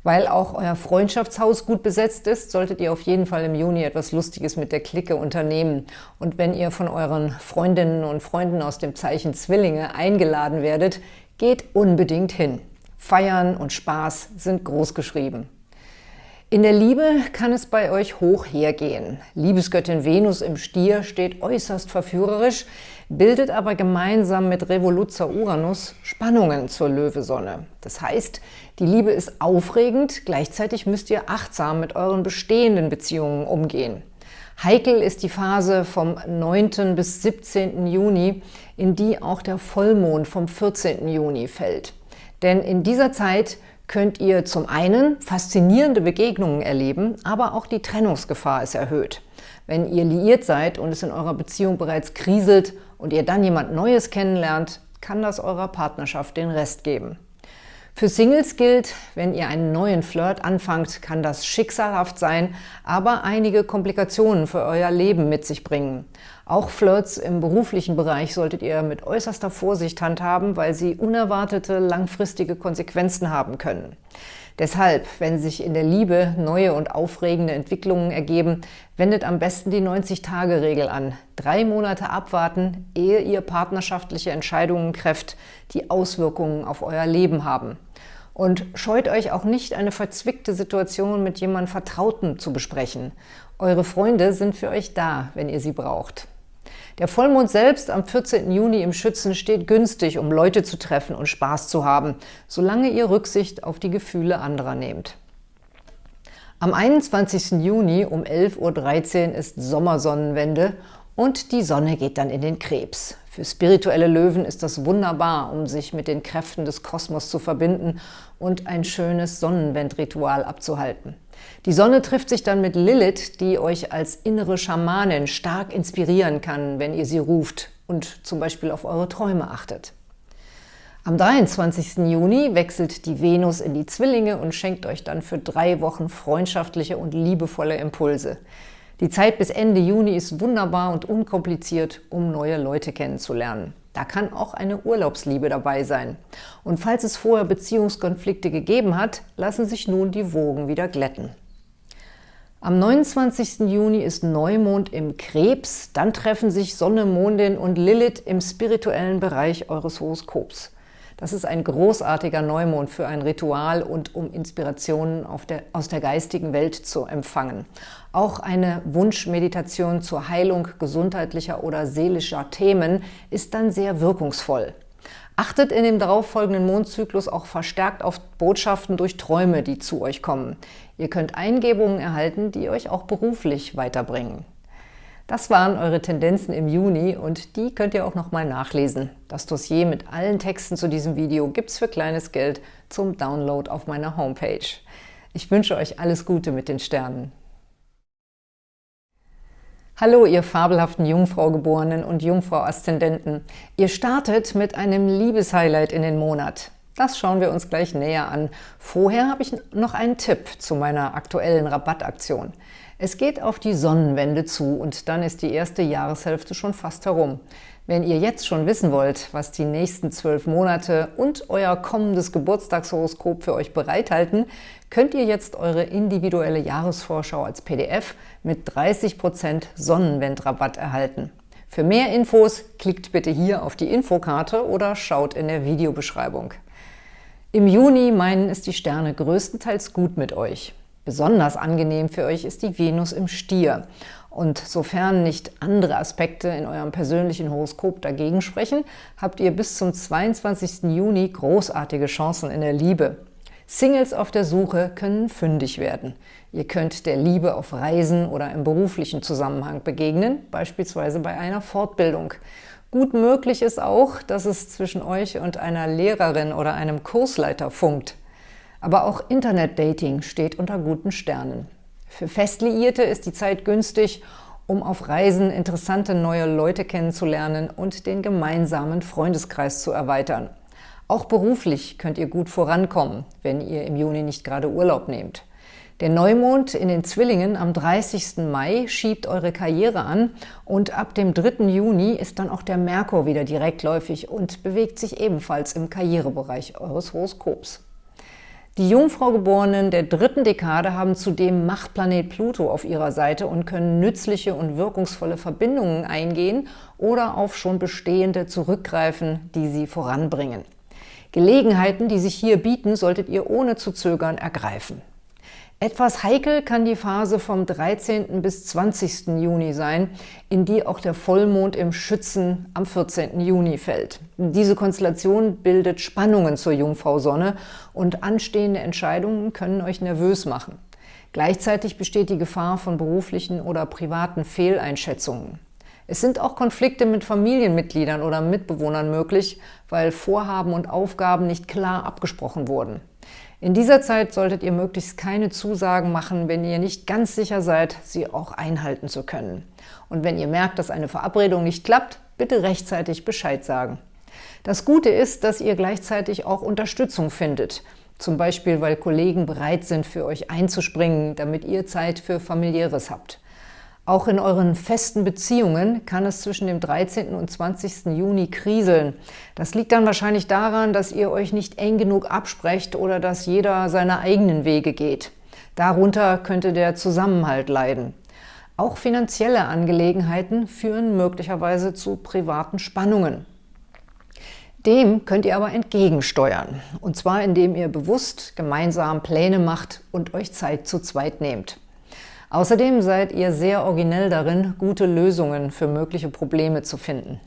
Weil auch euer Freundschaftshaus gut besetzt ist, solltet ihr auf jeden Fall im Juni etwas Lustiges mit der Clique unternehmen. Und wenn ihr von euren Freundinnen und Freunden aus dem Zeichen Zwillinge eingeladen werdet, geht unbedingt hin. Feiern und Spaß sind groß geschrieben. In der Liebe kann es bei euch hoch hergehen. Liebesgöttin Venus im Stier steht äußerst verführerisch, bildet aber gemeinsam mit Revoluzzer Uranus Spannungen zur Löwesonne. Das heißt, die Liebe ist aufregend, gleichzeitig müsst ihr achtsam mit euren bestehenden Beziehungen umgehen. Heikel ist die Phase vom 9. bis 17. Juni, in die auch der Vollmond vom 14. Juni fällt. Denn in dieser Zeit könnt ihr zum einen faszinierende Begegnungen erleben, aber auch die Trennungsgefahr ist erhöht. Wenn ihr liiert seid und es in eurer Beziehung bereits kriselt und ihr dann jemand Neues kennenlernt, kann das eurer Partnerschaft den Rest geben. Für Singles gilt, wenn ihr einen neuen Flirt anfangt, kann das schicksalhaft sein, aber einige Komplikationen für euer Leben mit sich bringen. Auch Flirts im beruflichen Bereich solltet ihr mit äußerster Vorsicht handhaben, weil sie unerwartete langfristige Konsequenzen haben können. Deshalb, wenn sich in der Liebe neue und aufregende Entwicklungen ergeben, wendet am besten die 90-Tage-Regel an. Drei Monate abwarten, ehe ihr partnerschaftliche Entscheidungen trefft, die Auswirkungen auf euer Leben haben. Und scheut euch auch nicht, eine verzwickte Situation mit jemandem Vertrauten zu besprechen. Eure Freunde sind für euch da, wenn ihr sie braucht. Der Vollmond selbst am 14. Juni im Schützen steht günstig, um Leute zu treffen und Spaß zu haben, solange ihr Rücksicht auf die Gefühle anderer nehmt. Am 21. Juni um 11.13 Uhr ist Sommersonnenwende und die Sonne geht dann in den Krebs. Für spirituelle Löwen ist das wunderbar, um sich mit den Kräften des Kosmos zu verbinden und ein schönes Sonnenwendritual abzuhalten. Die Sonne trifft sich dann mit Lilith, die euch als innere Schamanin stark inspirieren kann, wenn ihr sie ruft und zum Beispiel auf eure Träume achtet. Am 23. Juni wechselt die Venus in die Zwillinge und schenkt euch dann für drei Wochen freundschaftliche und liebevolle Impulse. Die Zeit bis Ende Juni ist wunderbar und unkompliziert, um neue Leute kennenzulernen. Da kann auch eine Urlaubsliebe dabei sein. Und falls es vorher Beziehungskonflikte gegeben hat, lassen sich nun die Wogen wieder glätten. Am 29. Juni ist Neumond im Krebs, dann treffen sich Sonne, Mondin und Lilith im spirituellen Bereich eures Horoskops. Das ist ein großartiger Neumond für ein Ritual und um Inspirationen der, aus der geistigen Welt zu empfangen. Auch eine Wunschmeditation zur Heilung gesundheitlicher oder seelischer Themen ist dann sehr wirkungsvoll. Achtet in dem darauffolgenden Mondzyklus auch verstärkt auf Botschaften durch Träume, die zu euch kommen. Ihr könnt Eingebungen erhalten, die euch auch beruflich weiterbringen. Das waren eure Tendenzen im Juni und die könnt ihr auch nochmal nachlesen. Das Dossier mit allen Texten zu diesem Video gibt's für kleines Geld zum Download auf meiner Homepage. Ich wünsche euch alles Gute mit den Sternen. Hallo, ihr fabelhaften Jungfrau-Geborenen und Jungfrau-Aszendenten. Ihr startet mit einem Liebeshighlight in den Monat. Das schauen wir uns gleich näher an. Vorher habe ich noch einen Tipp zu meiner aktuellen Rabattaktion. Es geht auf die Sonnenwende zu und dann ist die erste Jahreshälfte schon fast herum. Wenn ihr jetzt schon wissen wollt, was die nächsten zwölf Monate und euer kommendes Geburtstagshoroskop für euch bereithalten, könnt ihr jetzt eure individuelle Jahresvorschau als PDF mit 30% Sonnenwendrabatt erhalten. Für mehr Infos klickt bitte hier auf die Infokarte oder schaut in der Videobeschreibung. Im Juni meinen es die Sterne größtenteils gut mit euch. Besonders angenehm für euch ist die Venus im Stier. Und sofern nicht andere Aspekte in eurem persönlichen Horoskop dagegen sprechen, habt ihr bis zum 22. Juni großartige Chancen in der Liebe. Singles auf der Suche können fündig werden. Ihr könnt der Liebe auf Reisen oder im beruflichen Zusammenhang begegnen, beispielsweise bei einer Fortbildung. Gut möglich ist auch, dass es zwischen euch und einer Lehrerin oder einem Kursleiter funkt. Aber auch Internetdating steht unter guten Sternen. Für Festliierte ist die Zeit günstig, um auf Reisen interessante neue Leute kennenzulernen und den gemeinsamen Freundeskreis zu erweitern. Auch beruflich könnt ihr gut vorankommen, wenn ihr im Juni nicht gerade Urlaub nehmt. Der Neumond in den Zwillingen am 30. Mai schiebt eure Karriere an und ab dem 3. Juni ist dann auch der Merkur wieder direktläufig und bewegt sich ebenfalls im Karrierebereich eures Horoskops. Die Jungfraugeborenen der dritten Dekade haben zudem Machtplanet Pluto auf ihrer Seite und können nützliche und wirkungsvolle Verbindungen eingehen oder auf schon bestehende zurückgreifen, die sie voranbringen. Gelegenheiten, die sich hier bieten, solltet ihr ohne zu zögern ergreifen. Etwas heikel kann die Phase vom 13. bis 20. Juni sein, in die auch der Vollmond im Schützen am 14. Juni fällt. Diese Konstellation bildet Spannungen zur Jungfrau-Sonne und anstehende Entscheidungen können euch nervös machen. Gleichzeitig besteht die Gefahr von beruflichen oder privaten Fehleinschätzungen. Es sind auch Konflikte mit Familienmitgliedern oder Mitbewohnern möglich, weil Vorhaben und Aufgaben nicht klar abgesprochen wurden. In dieser Zeit solltet ihr möglichst keine Zusagen machen, wenn ihr nicht ganz sicher seid, sie auch einhalten zu können. Und wenn ihr merkt, dass eine Verabredung nicht klappt, bitte rechtzeitig Bescheid sagen. Das Gute ist, dass ihr gleichzeitig auch Unterstützung findet, zum Beispiel weil Kollegen bereit sind, für euch einzuspringen, damit ihr Zeit für Familiäres habt. Auch in euren festen Beziehungen kann es zwischen dem 13. und 20. Juni kriseln. Das liegt dann wahrscheinlich daran, dass ihr euch nicht eng genug absprecht oder dass jeder seine eigenen Wege geht. Darunter könnte der Zusammenhalt leiden. Auch finanzielle Angelegenheiten führen möglicherweise zu privaten Spannungen. Dem könnt ihr aber entgegensteuern, und zwar indem ihr bewusst gemeinsam Pläne macht und euch Zeit zu zweit nehmt. Außerdem seid ihr sehr originell darin, gute Lösungen für mögliche Probleme zu finden.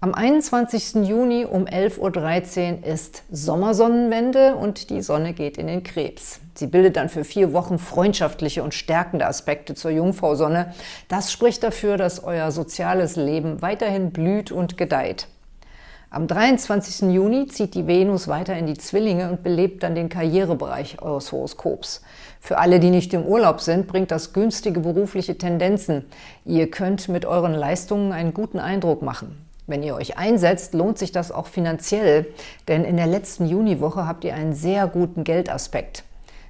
Am 21. Juni um 11.13 Uhr ist Sommersonnenwende und die Sonne geht in den Krebs. Sie bildet dann für vier Wochen freundschaftliche und stärkende Aspekte zur Jungfrau-Sonne. Das spricht dafür, dass euer soziales Leben weiterhin blüht und gedeiht. Am 23. Juni zieht die Venus weiter in die Zwillinge und belebt dann den Karrierebereich eures Horoskops. Für alle, die nicht im Urlaub sind, bringt das günstige berufliche Tendenzen. Ihr könnt mit euren Leistungen einen guten Eindruck machen. Wenn ihr euch einsetzt, lohnt sich das auch finanziell, denn in der letzten Juniwoche habt ihr einen sehr guten Geldaspekt.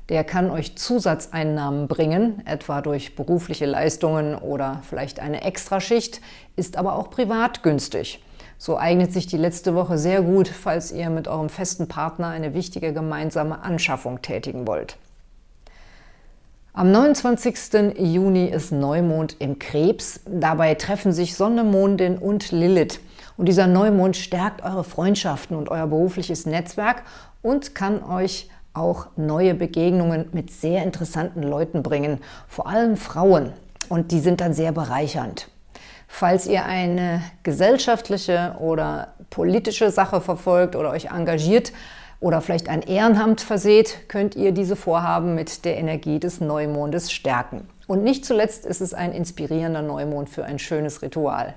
Der kann euch Zusatzeinnahmen bringen, etwa durch berufliche Leistungen oder vielleicht eine Extraschicht, ist aber auch privat günstig. So eignet sich die letzte Woche sehr gut, falls ihr mit eurem festen Partner eine wichtige gemeinsame Anschaffung tätigen wollt. Am 29. Juni ist Neumond im Krebs. Dabei treffen sich Sonne, Mondin und Lilith. Und dieser Neumond stärkt eure Freundschaften und euer berufliches Netzwerk und kann euch auch neue Begegnungen mit sehr interessanten Leuten bringen, vor allem Frauen. Und die sind dann sehr bereichernd. Falls ihr eine gesellschaftliche oder politische Sache verfolgt oder euch engagiert, oder vielleicht ein Ehrenamt verseht, könnt ihr diese Vorhaben mit der Energie des Neumondes stärken. Und nicht zuletzt ist es ein inspirierender Neumond für ein schönes Ritual.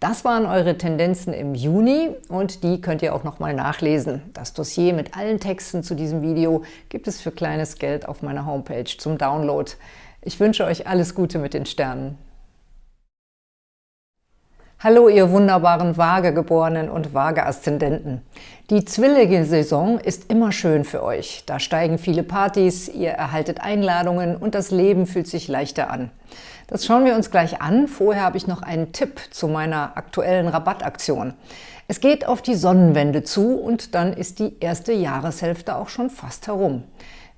Das waren eure Tendenzen im Juni und die könnt ihr auch nochmal nachlesen. Das Dossier mit allen Texten zu diesem Video gibt es für kleines Geld auf meiner Homepage zum Download. Ich wünsche euch alles Gute mit den Sternen. Hallo, ihr wunderbaren Waagegeborenen und Waage-Aszendenten. Die Zwillinge-Saison ist immer schön für euch. Da steigen viele Partys, ihr erhaltet Einladungen und das Leben fühlt sich leichter an. Das schauen wir uns gleich an. Vorher habe ich noch einen Tipp zu meiner aktuellen Rabattaktion. Es geht auf die Sonnenwende zu und dann ist die erste Jahreshälfte auch schon fast herum.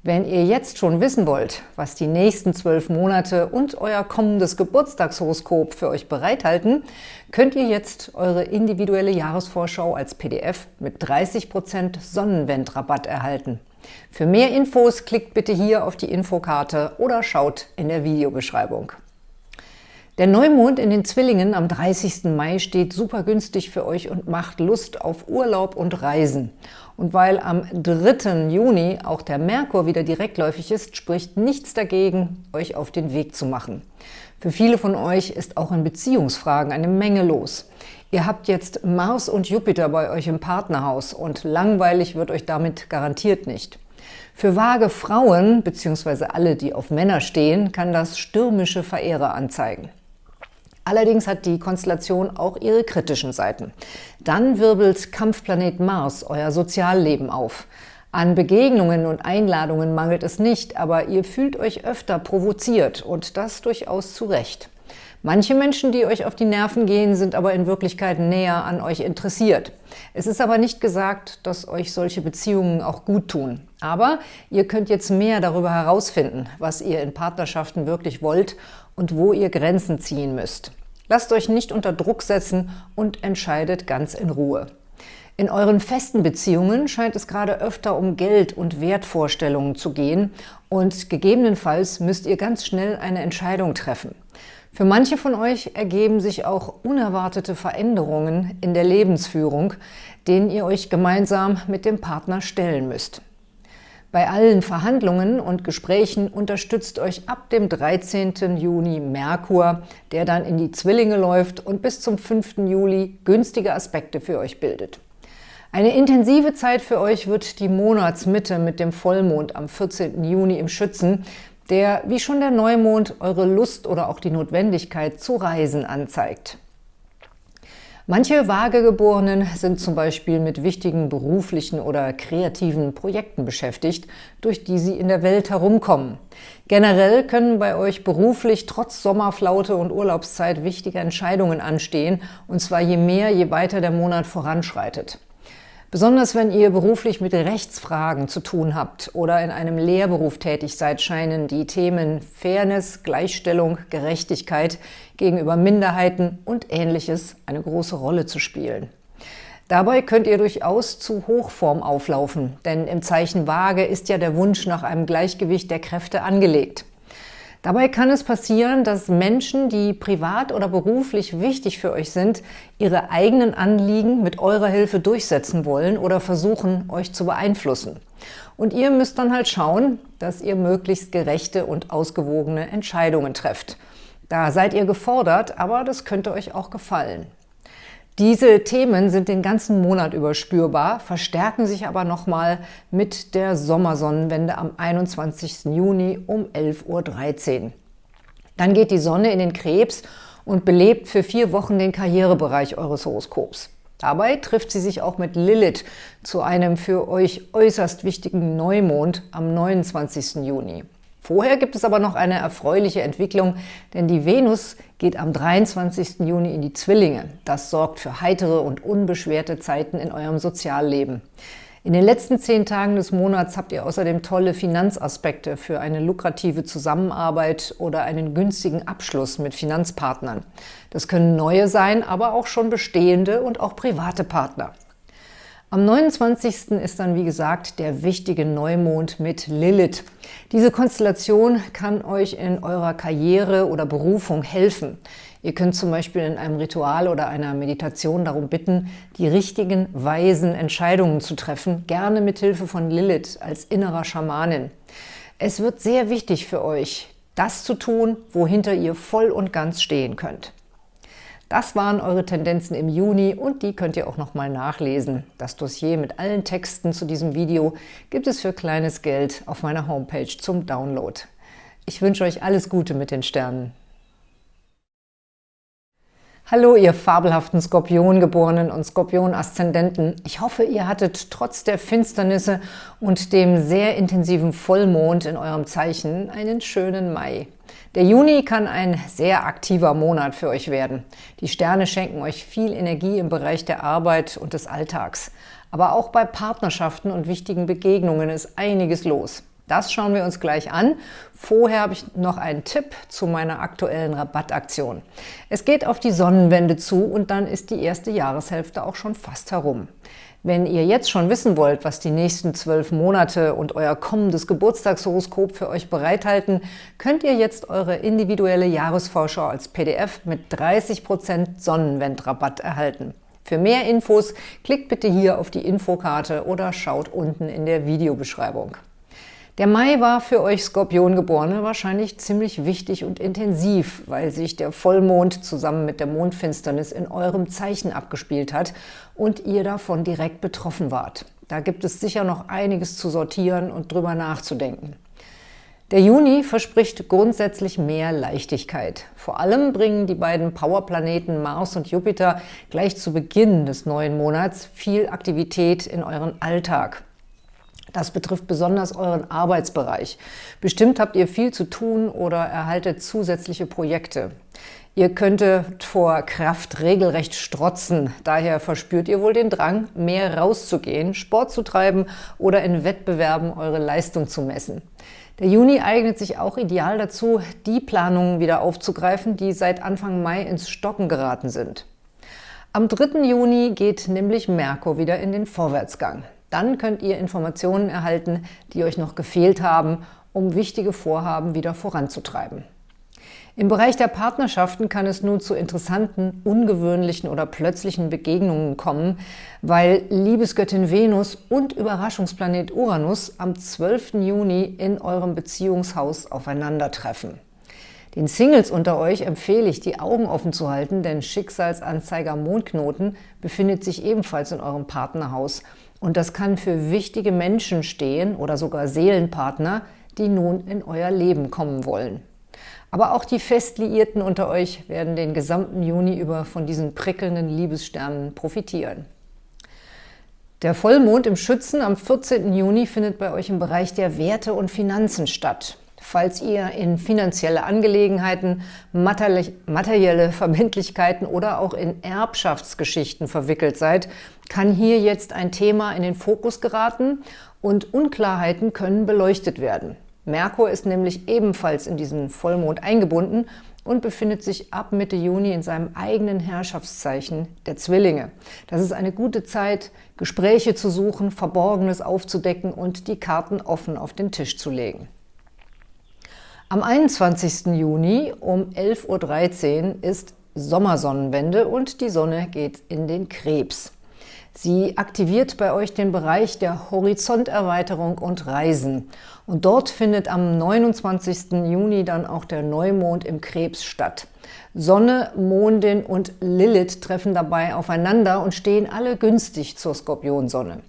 Wenn ihr jetzt schon wissen wollt, was die nächsten zwölf Monate und euer kommendes Geburtstagshoroskop für euch bereithalten, könnt ihr jetzt eure individuelle Jahresvorschau als PDF mit 30% Sonnenwendrabatt erhalten. Für mehr Infos klickt bitte hier auf die Infokarte oder schaut in der Videobeschreibung. Der Neumond in den Zwillingen am 30. Mai steht super günstig für euch und macht Lust auf Urlaub und Reisen. Und weil am 3. Juni auch der Merkur wieder direktläufig ist, spricht nichts dagegen, euch auf den Weg zu machen. Für viele von euch ist auch in Beziehungsfragen eine Menge los. Ihr habt jetzt Mars und Jupiter bei euch im Partnerhaus und langweilig wird euch damit garantiert nicht. Für vage Frauen bzw. alle, die auf Männer stehen, kann das stürmische Verehrer anzeigen. Allerdings hat die Konstellation auch ihre kritischen Seiten. Dann wirbelt Kampfplanet Mars euer Sozialleben auf. An Begegnungen und Einladungen mangelt es nicht, aber ihr fühlt euch öfter provoziert und das durchaus zu Recht. Manche Menschen, die euch auf die Nerven gehen, sind aber in Wirklichkeit näher an euch interessiert. Es ist aber nicht gesagt, dass euch solche Beziehungen auch gut tun. Aber ihr könnt jetzt mehr darüber herausfinden, was ihr in Partnerschaften wirklich wollt und wo ihr Grenzen ziehen müsst. Lasst euch nicht unter Druck setzen und entscheidet ganz in Ruhe. In euren festen Beziehungen scheint es gerade öfter um Geld und Wertvorstellungen zu gehen und gegebenenfalls müsst ihr ganz schnell eine Entscheidung treffen. Für manche von euch ergeben sich auch unerwartete Veränderungen in der Lebensführung, denen ihr euch gemeinsam mit dem Partner stellen müsst. Bei allen Verhandlungen und Gesprächen unterstützt euch ab dem 13. Juni Merkur, der dann in die Zwillinge läuft und bis zum 5. Juli günstige Aspekte für euch bildet. Eine intensive Zeit für euch wird die Monatsmitte mit dem Vollmond am 14. Juni im Schützen, der, wie schon der Neumond, eure Lust oder auch die Notwendigkeit zu reisen anzeigt. Manche Vagegeborenen sind zum Beispiel mit wichtigen beruflichen oder kreativen Projekten beschäftigt, durch die sie in der Welt herumkommen. Generell können bei euch beruflich trotz Sommerflaute und Urlaubszeit wichtige Entscheidungen anstehen, und zwar je mehr, je weiter der Monat voranschreitet. Besonders wenn ihr beruflich mit Rechtsfragen zu tun habt oder in einem Lehrberuf tätig seid, scheinen die Themen Fairness, Gleichstellung, Gerechtigkeit gegenüber Minderheiten und Ähnliches eine große Rolle zu spielen. Dabei könnt ihr durchaus zu Hochform auflaufen, denn im Zeichen Waage ist ja der Wunsch nach einem Gleichgewicht der Kräfte angelegt. Dabei kann es passieren, dass Menschen, die privat oder beruflich wichtig für euch sind, ihre eigenen Anliegen mit eurer Hilfe durchsetzen wollen oder versuchen, euch zu beeinflussen. Und ihr müsst dann halt schauen, dass ihr möglichst gerechte und ausgewogene Entscheidungen trefft. Da seid ihr gefordert, aber das könnte euch auch gefallen. Diese Themen sind den ganzen Monat über spürbar, verstärken sich aber nochmal mit der Sommersonnenwende am 21. Juni um 11.13 Uhr. Dann geht die Sonne in den Krebs und belebt für vier Wochen den Karrierebereich eures Horoskops. Dabei trifft sie sich auch mit Lilith zu einem für euch äußerst wichtigen Neumond am 29. Juni. Vorher gibt es aber noch eine erfreuliche Entwicklung, denn die Venus geht am 23. Juni in die Zwillinge. Das sorgt für heitere und unbeschwerte Zeiten in eurem Sozialleben. In den letzten zehn Tagen des Monats habt ihr außerdem tolle Finanzaspekte für eine lukrative Zusammenarbeit oder einen günstigen Abschluss mit Finanzpartnern. Das können neue sein, aber auch schon bestehende und auch private Partner. Am 29. ist dann, wie gesagt, der wichtige Neumond mit Lilith. Diese Konstellation kann euch in eurer Karriere oder Berufung helfen. Ihr könnt zum Beispiel in einem Ritual oder einer Meditation darum bitten, die richtigen, weisen Entscheidungen zu treffen, gerne mit Hilfe von Lilith als innerer Schamanin. Es wird sehr wichtig für euch, das zu tun, wohinter ihr voll und ganz stehen könnt. Das waren eure Tendenzen im Juni und die könnt ihr auch nochmal nachlesen. Das Dossier mit allen Texten zu diesem Video gibt es für kleines Geld auf meiner Homepage zum Download. Ich wünsche euch alles Gute mit den Sternen. Hallo, ihr fabelhaften Skorpiongeborenen und Skorpion-Aszendenten. Ich hoffe, ihr hattet trotz der Finsternisse und dem sehr intensiven Vollmond in eurem Zeichen einen schönen Mai. Der Juni kann ein sehr aktiver Monat für euch werden. Die Sterne schenken euch viel Energie im Bereich der Arbeit und des Alltags. Aber auch bei Partnerschaften und wichtigen Begegnungen ist einiges los. Das schauen wir uns gleich an. Vorher habe ich noch einen Tipp zu meiner aktuellen Rabattaktion. Es geht auf die Sonnenwende zu und dann ist die erste Jahreshälfte auch schon fast herum. Wenn ihr jetzt schon wissen wollt, was die nächsten zwölf Monate und euer kommendes Geburtstagshoroskop für euch bereithalten, könnt ihr jetzt eure individuelle Jahresvorschau als PDF mit 30% Sonnenwendrabatt erhalten. Für mehr Infos klickt bitte hier auf die Infokarte oder schaut unten in der Videobeschreibung. Der Mai war für euch Skorpiongeborene wahrscheinlich ziemlich wichtig und intensiv, weil sich der Vollmond zusammen mit der Mondfinsternis in eurem Zeichen abgespielt hat und ihr davon direkt betroffen wart. Da gibt es sicher noch einiges zu sortieren und drüber nachzudenken. Der Juni verspricht grundsätzlich mehr Leichtigkeit. Vor allem bringen die beiden Powerplaneten Mars und Jupiter gleich zu Beginn des neuen Monats viel Aktivität in euren Alltag. Das betrifft besonders euren Arbeitsbereich. Bestimmt habt ihr viel zu tun oder erhaltet zusätzliche Projekte. Ihr könntet vor Kraft regelrecht strotzen. Daher verspürt ihr wohl den Drang, mehr rauszugehen, Sport zu treiben oder in Wettbewerben eure Leistung zu messen. Der Juni eignet sich auch ideal dazu, die Planungen wieder aufzugreifen, die seit Anfang Mai ins Stocken geraten sind. Am 3. Juni geht nämlich Merkur wieder in den Vorwärtsgang. Dann könnt ihr Informationen erhalten, die euch noch gefehlt haben, um wichtige Vorhaben wieder voranzutreiben. Im Bereich der Partnerschaften kann es nun zu interessanten, ungewöhnlichen oder plötzlichen Begegnungen kommen, weil Liebesgöttin Venus und Überraschungsplanet Uranus am 12. Juni in eurem Beziehungshaus aufeinandertreffen. Den Singles unter euch empfehle ich, die Augen offen zu halten, denn Schicksalsanzeiger Mondknoten befindet sich ebenfalls in eurem Partnerhaus und das kann für wichtige Menschen stehen oder sogar Seelenpartner, die nun in euer Leben kommen wollen. Aber auch die Festliierten unter euch werden den gesamten Juni über von diesen prickelnden Liebessternen profitieren. Der Vollmond im Schützen am 14. Juni findet bei euch im Bereich der Werte und Finanzen statt. Falls ihr in finanzielle Angelegenheiten, materielle Verbindlichkeiten oder auch in Erbschaftsgeschichten verwickelt seid, kann hier jetzt ein Thema in den Fokus geraten und Unklarheiten können beleuchtet werden. Merkur ist nämlich ebenfalls in diesen Vollmond eingebunden und befindet sich ab Mitte Juni in seinem eigenen Herrschaftszeichen der Zwillinge. Das ist eine gute Zeit, Gespräche zu suchen, Verborgenes aufzudecken und die Karten offen auf den Tisch zu legen. Am 21. Juni um 11.13 Uhr ist Sommersonnenwende und die Sonne geht in den Krebs. Sie aktiviert bei euch den Bereich der Horizonterweiterung und Reisen. Und dort findet am 29. Juni dann auch der Neumond im Krebs statt. Sonne, Mondin und Lilith treffen dabei aufeinander und stehen alle günstig zur Skorpionsonne.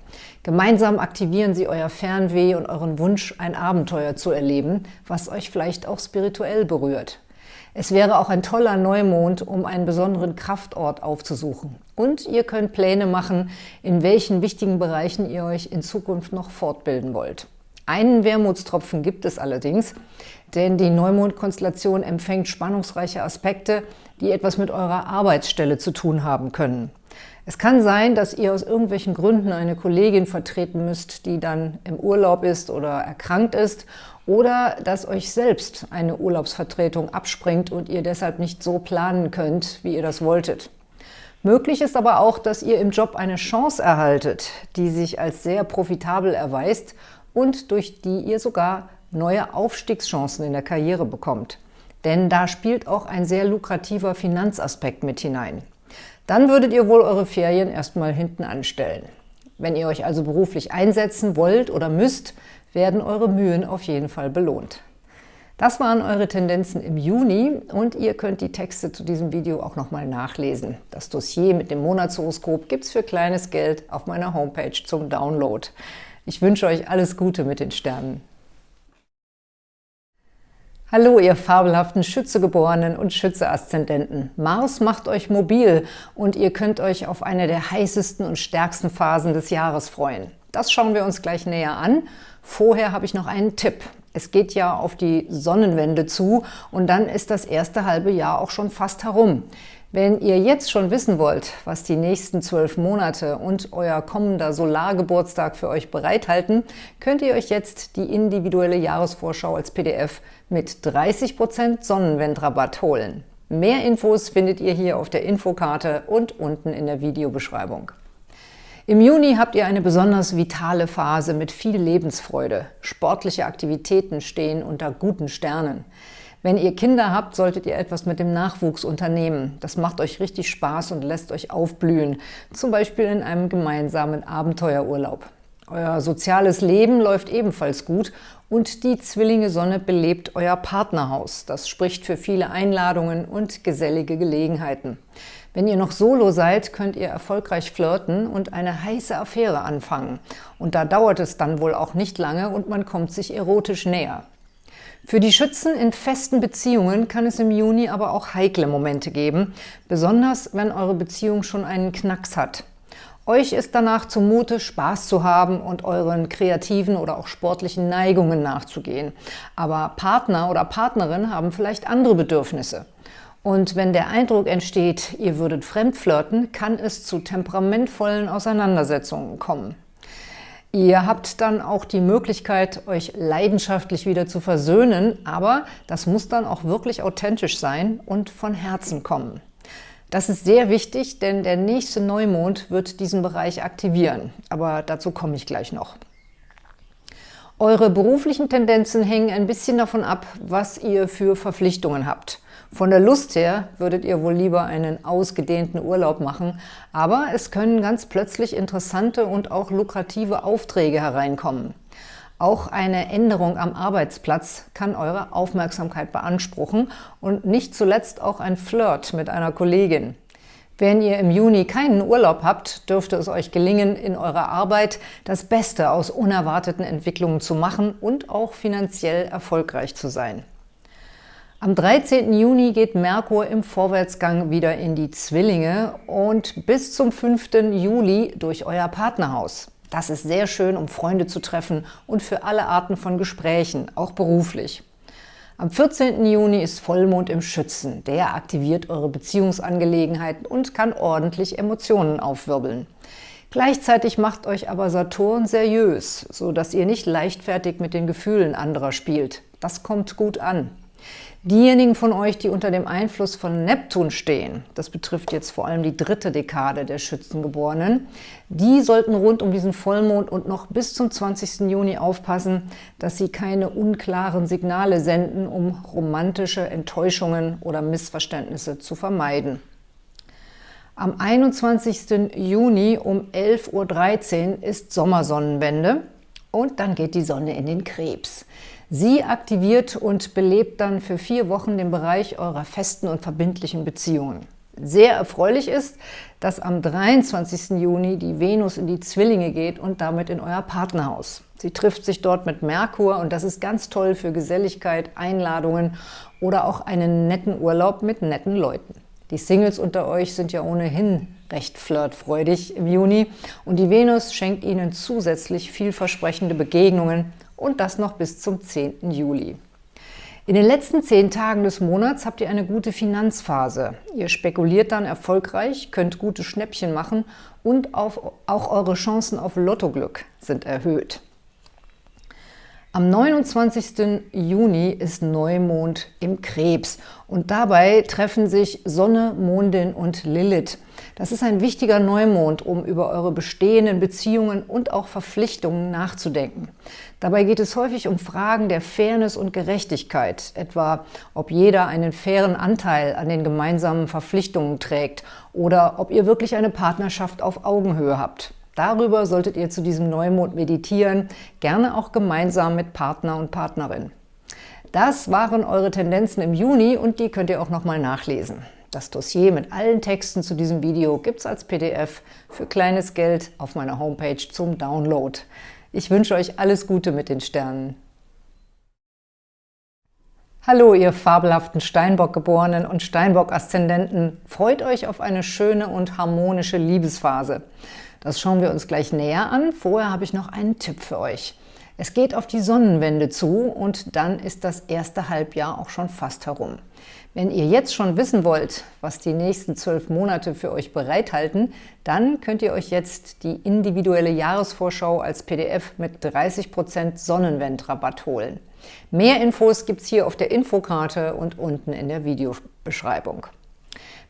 Gemeinsam aktivieren sie euer Fernweh und euren Wunsch, ein Abenteuer zu erleben, was euch vielleicht auch spirituell berührt. Es wäre auch ein toller Neumond, um einen besonderen Kraftort aufzusuchen. Und ihr könnt Pläne machen, in welchen wichtigen Bereichen ihr euch in Zukunft noch fortbilden wollt. Einen Wermutstropfen gibt es allerdings, denn die Neumondkonstellation empfängt spannungsreiche Aspekte, die etwas mit eurer Arbeitsstelle zu tun haben können. Es kann sein, dass ihr aus irgendwelchen Gründen eine Kollegin vertreten müsst, die dann im Urlaub ist oder erkrankt ist oder dass euch selbst eine Urlaubsvertretung abspringt und ihr deshalb nicht so planen könnt, wie ihr das wolltet. Möglich ist aber auch, dass ihr im Job eine Chance erhaltet, die sich als sehr profitabel erweist und durch die ihr sogar neue Aufstiegschancen in der Karriere bekommt. Denn da spielt auch ein sehr lukrativer Finanzaspekt mit hinein. Dann würdet ihr wohl eure Ferien erstmal hinten anstellen. Wenn ihr euch also beruflich einsetzen wollt oder müsst, werden eure Mühen auf jeden Fall belohnt. Das waren eure Tendenzen im Juni und ihr könnt die Texte zu diesem Video auch nochmal nachlesen. Das Dossier mit dem Monatshoroskop gibt es für kleines Geld auf meiner Homepage zum Download. Ich wünsche euch alles Gute mit den Sternen. Hallo, ihr fabelhaften Schützegeborenen und Schütze-Aszendenten. Mars macht euch mobil und ihr könnt euch auf eine der heißesten und stärksten Phasen des Jahres freuen. Das schauen wir uns gleich näher an. Vorher habe ich noch einen Tipp. Es geht ja auf die Sonnenwende zu und dann ist das erste halbe Jahr auch schon fast herum. Wenn ihr jetzt schon wissen wollt, was die nächsten zwölf Monate und euer kommender Solargeburtstag für euch bereithalten, könnt ihr euch jetzt die individuelle Jahresvorschau als PDF mit 30% Sonnenwendrabatt holen. Mehr Infos findet ihr hier auf der Infokarte und unten in der Videobeschreibung. Im Juni habt ihr eine besonders vitale Phase mit viel Lebensfreude. Sportliche Aktivitäten stehen unter guten Sternen. Wenn ihr Kinder habt, solltet ihr etwas mit dem Nachwuchs unternehmen. Das macht euch richtig Spaß und lässt euch aufblühen, zum Beispiel in einem gemeinsamen Abenteuerurlaub. Euer soziales Leben läuft ebenfalls gut und die Zwillinge-Sonne belebt euer Partnerhaus. Das spricht für viele Einladungen und gesellige Gelegenheiten. Wenn ihr noch solo seid, könnt ihr erfolgreich flirten und eine heiße Affäre anfangen. Und da dauert es dann wohl auch nicht lange und man kommt sich erotisch näher. Für die Schützen in festen Beziehungen kann es im Juni aber auch heikle Momente geben, besonders wenn eure Beziehung schon einen Knacks hat. Euch ist danach zumute, Spaß zu haben und euren kreativen oder auch sportlichen Neigungen nachzugehen. Aber Partner oder Partnerin haben vielleicht andere Bedürfnisse. Und wenn der Eindruck entsteht, ihr würdet fremdflirten, kann es zu temperamentvollen Auseinandersetzungen kommen. Ihr habt dann auch die Möglichkeit, euch leidenschaftlich wieder zu versöhnen, aber das muss dann auch wirklich authentisch sein und von Herzen kommen. Das ist sehr wichtig, denn der nächste Neumond wird diesen Bereich aktivieren. Aber dazu komme ich gleich noch. Eure beruflichen Tendenzen hängen ein bisschen davon ab, was ihr für Verpflichtungen habt. Von der Lust her würdet ihr wohl lieber einen ausgedehnten Urlaub machen, aber es können ganz plötzlich interessante und auch lukrative Aufträge hereinkommen. Auch eine Änderung am Arbeitsplatz kann eure Aufmerksamkeit beanspruchen und nicht zuletzt auch ein Flirt mit einer Kollegin. Wenn ihr im Juni keinen Urlaub habt, dürfte es euch gelingen, in eurer Arbeit das Beste aus unerwarteten Entwicklungen zu machen und auch finanziell erfolgreich zu sein. Am 13. Juni geht Merkur im Vorwärtsgang wieder in die Zwillinge und bis zum 5. Juli durch euer Partnerhaus. Das ist sehr schön, um Freunde zu treffen und für alle Arten von Gesprächen, auch beruflich. Am 14. Juni ist Vollmond im Schützen. Der aktiviert eure Beziehungsangelegenheiten und kann ordentlich Emotionen aufwirbeln. Gleichzeitig macht euch aber Saturn seriös, so dass ihr nicht leichtfertig mit den Gefühlen anderer spielt. Das kommt gut an. Diejenigen von euch, die unter dem Einfluss von Neptun stehen, das betrifft jetzt vor allem die dritte Dekade der Schützengeborenen, die sollten rund um diesen Vollmond und noch bis zum 20. Juni aufpassen, dass sie keine unklaren Signale senden, um romantische Enttäuschungen oder Missverständnisse zu vermeiden. Am 21. Juni um 11.13 Uhr ist Sommersonnenwende und dann geht die Sonne in den Krebs. Sie aktiviert und belebt dann für vier Wochen den Bereich eurer festen und verbindlichen Beziehungen. Sehr erfreulich ist, dass am 23. Juni die Venus in die Zwillinge geht und damit in euer Partnerhaus. Sie trifft sich dort mit Merkur und das ist ganz toll für Geselligkeit, Einladungen oder auch einen netten Urlaub mit netten Leuten. Die Singles unter euch sind ja ohnehin recht flirtfreudig im Juni und die Venus schenkt ihnen zusätzlich vielversprechende Begegnungen und das noch bis zum 10. Juli. In den letzten zehn Tagen des Monats habt ihr eine gute Finanzphase. Ihr spekuliert dann erfolgreich, könnt gute Schnäppchen machen und auch eure Chancen auf Lottoglück sind erhöht. Am 29. Juni ist Neumond im Krebs und dabei treffen sich Sonne, Mondin und Lilith. Das ist ein wichtiger Neumond, um über eure bestehenden Beziehungen und auch Verpflichtungen nachzudenken. Dabei geht es häufig um Fragen der Fairness und Gerechtigkeit, etwa ob jeder einen fairen Anteil an den gemeinsamen Verpflichtungen trägt oder ob ihr wirklich eine Partnerschaft auf Augenhöhe habt. Darüber solltet ihr zu diesem Neumond meditieren, gerne auch gemeinsam mit Partner und Partnerin. Das waren eure Tendenzen im Juni und die könnt ihr auch nochmal nachlesen. Das Dossier mit allen Texten zu diesem Video gibt es als PDF für kleines Geld auf meiner Homepage zum Download. Ich wünsche euch alles Gute mit den Sternen. Hallo, ihr fabelhaften Steinbock-Geborenen und Steinbock-Aszendenten. Freut euch auf eine schöne und harmonische Liebesphase. Das schauen wir uns gleich näher an. Vorher habe ich noch einen Tipp für euch. Es geht auf die Sonnenwende zu und dann ist das erste Halbjahr auch schon fast herum. Wenn ihr jetzt schon wissen wollt, was die nächsten zwölf Monate für euch bereithalten, dann könnt ihr euch jetzt die individuelle Jahresvorschau als PDF mit 30% Sonnenwendrabatt holen. Mehr Infos gibt es hier auf der Infokarte und unten in der Videobeschreibung.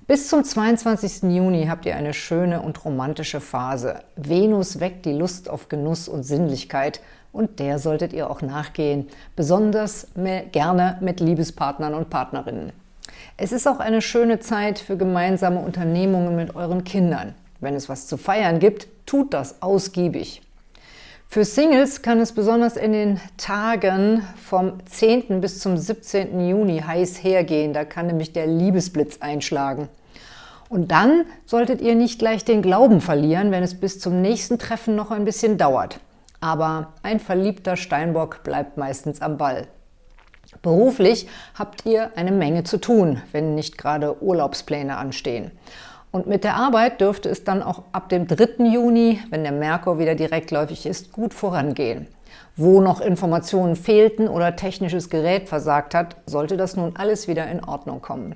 Bis zum 22. Juni habt ihr eine schöne und romantische Phase. Venus weckt die Lust auf Genuss und Sinnlichkeit und der solltet ihr auch nachgehen, besonders gerne mit Liebespartnern und Partnerinnen. Es ist auch eine schöne Zeit für gemeinsame Unternehmungen mit euren Kindern. Wenn es was zu feiern gibt, tut das ausgiebig. Für Singles kann es besonders in den Tagen vom 10. bis zum 17. Juni heiß hergehen. Da kann nämlich der Liebesblitz einschlagen. Und dann solltet ihr nicht gleich den Glauben verlieren, wenn es bis zum nächsten Treffen noch ein bisschen dauert. Aber ein verliebter Steinbock bleibt meistens am Ball. Beruflich habt ihr eine Menge zu tun, wenn nicht gerade Urlaubspläne anstehen. Und mit der Arbeit dürfte es dann auch ab dem 3. Juni, wenn der Merkur wieder direktläufig ist, gut vorangehen. Wo noch Informationen fehlten oder technisches Gerät versagt hat, sollte das nun alles wieder in Ordnung kommen.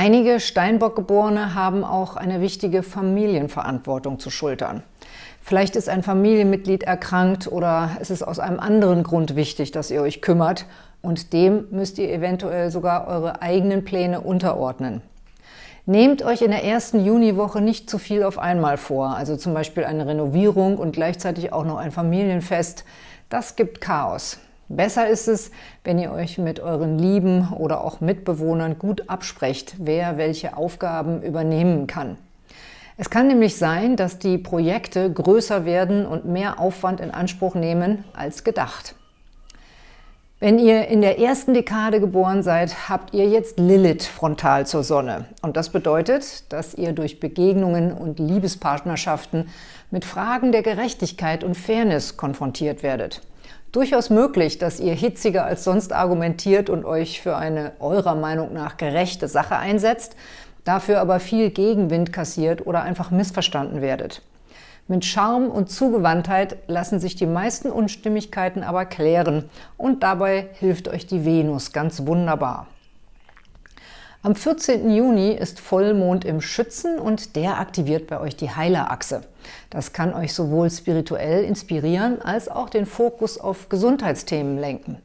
Einige Steinbock-Geborene haben auch eine wichtige Familienverantwortung zu schultern. Vielleicht ist ein Familienmitglied erkrankt oder es ist aus einem anderen Grund wichtig, dass ihr euch kümmert und dem müsst ihr eventuell sogar eure eigenen Pläne unterordnen. Nehmt euch in der ersten Juniwoche nicht zu viel auf einmal vor, also zum Beispiel eine Renovierung und gleichzeitig auch noch ein Familienfest. Das gibt Chaos. Besser ist es, wenn ihr euch mit euren Lieben oder auch Mitbewohnern gut absprecht, wer welche Aufgaben übernehmen kann. Es kann nämlich sein, dass die Projekte größer werden und mehr Aufwand in Anspruch nehmen als gedacht. Wenn ihr in der ersten Dekade geboren seid, habt ihr jetzt Lilith frontal zur Sonne. Und das bedeutet, dass ihr durch Begegnungen und Liebespartnerschaften mit Fragen der Gerechtigkeit und Fairness konfrontiert werdet. Durchaus möglich, dass ihr hitziger als sonst argumentiert und euch für eine eurer Meinung nach gerechte Sache einsetzt, dafür aber viel Gegenwind kassiert oder einfach missverstanden werdet. Mit Charme und Zugewandtheit lassen sich die meisten Unstimmigkeiten aber klären und dabei hilft euch die Venus ganz wunderbar. Am 14. Juni ist Vollmond im Schützen und der aktiviert bei euch die Heilerachse. Das kann euch sowohl spirituell inspirieren, als auch den Fokus auf Gesundheitsthemen lenken.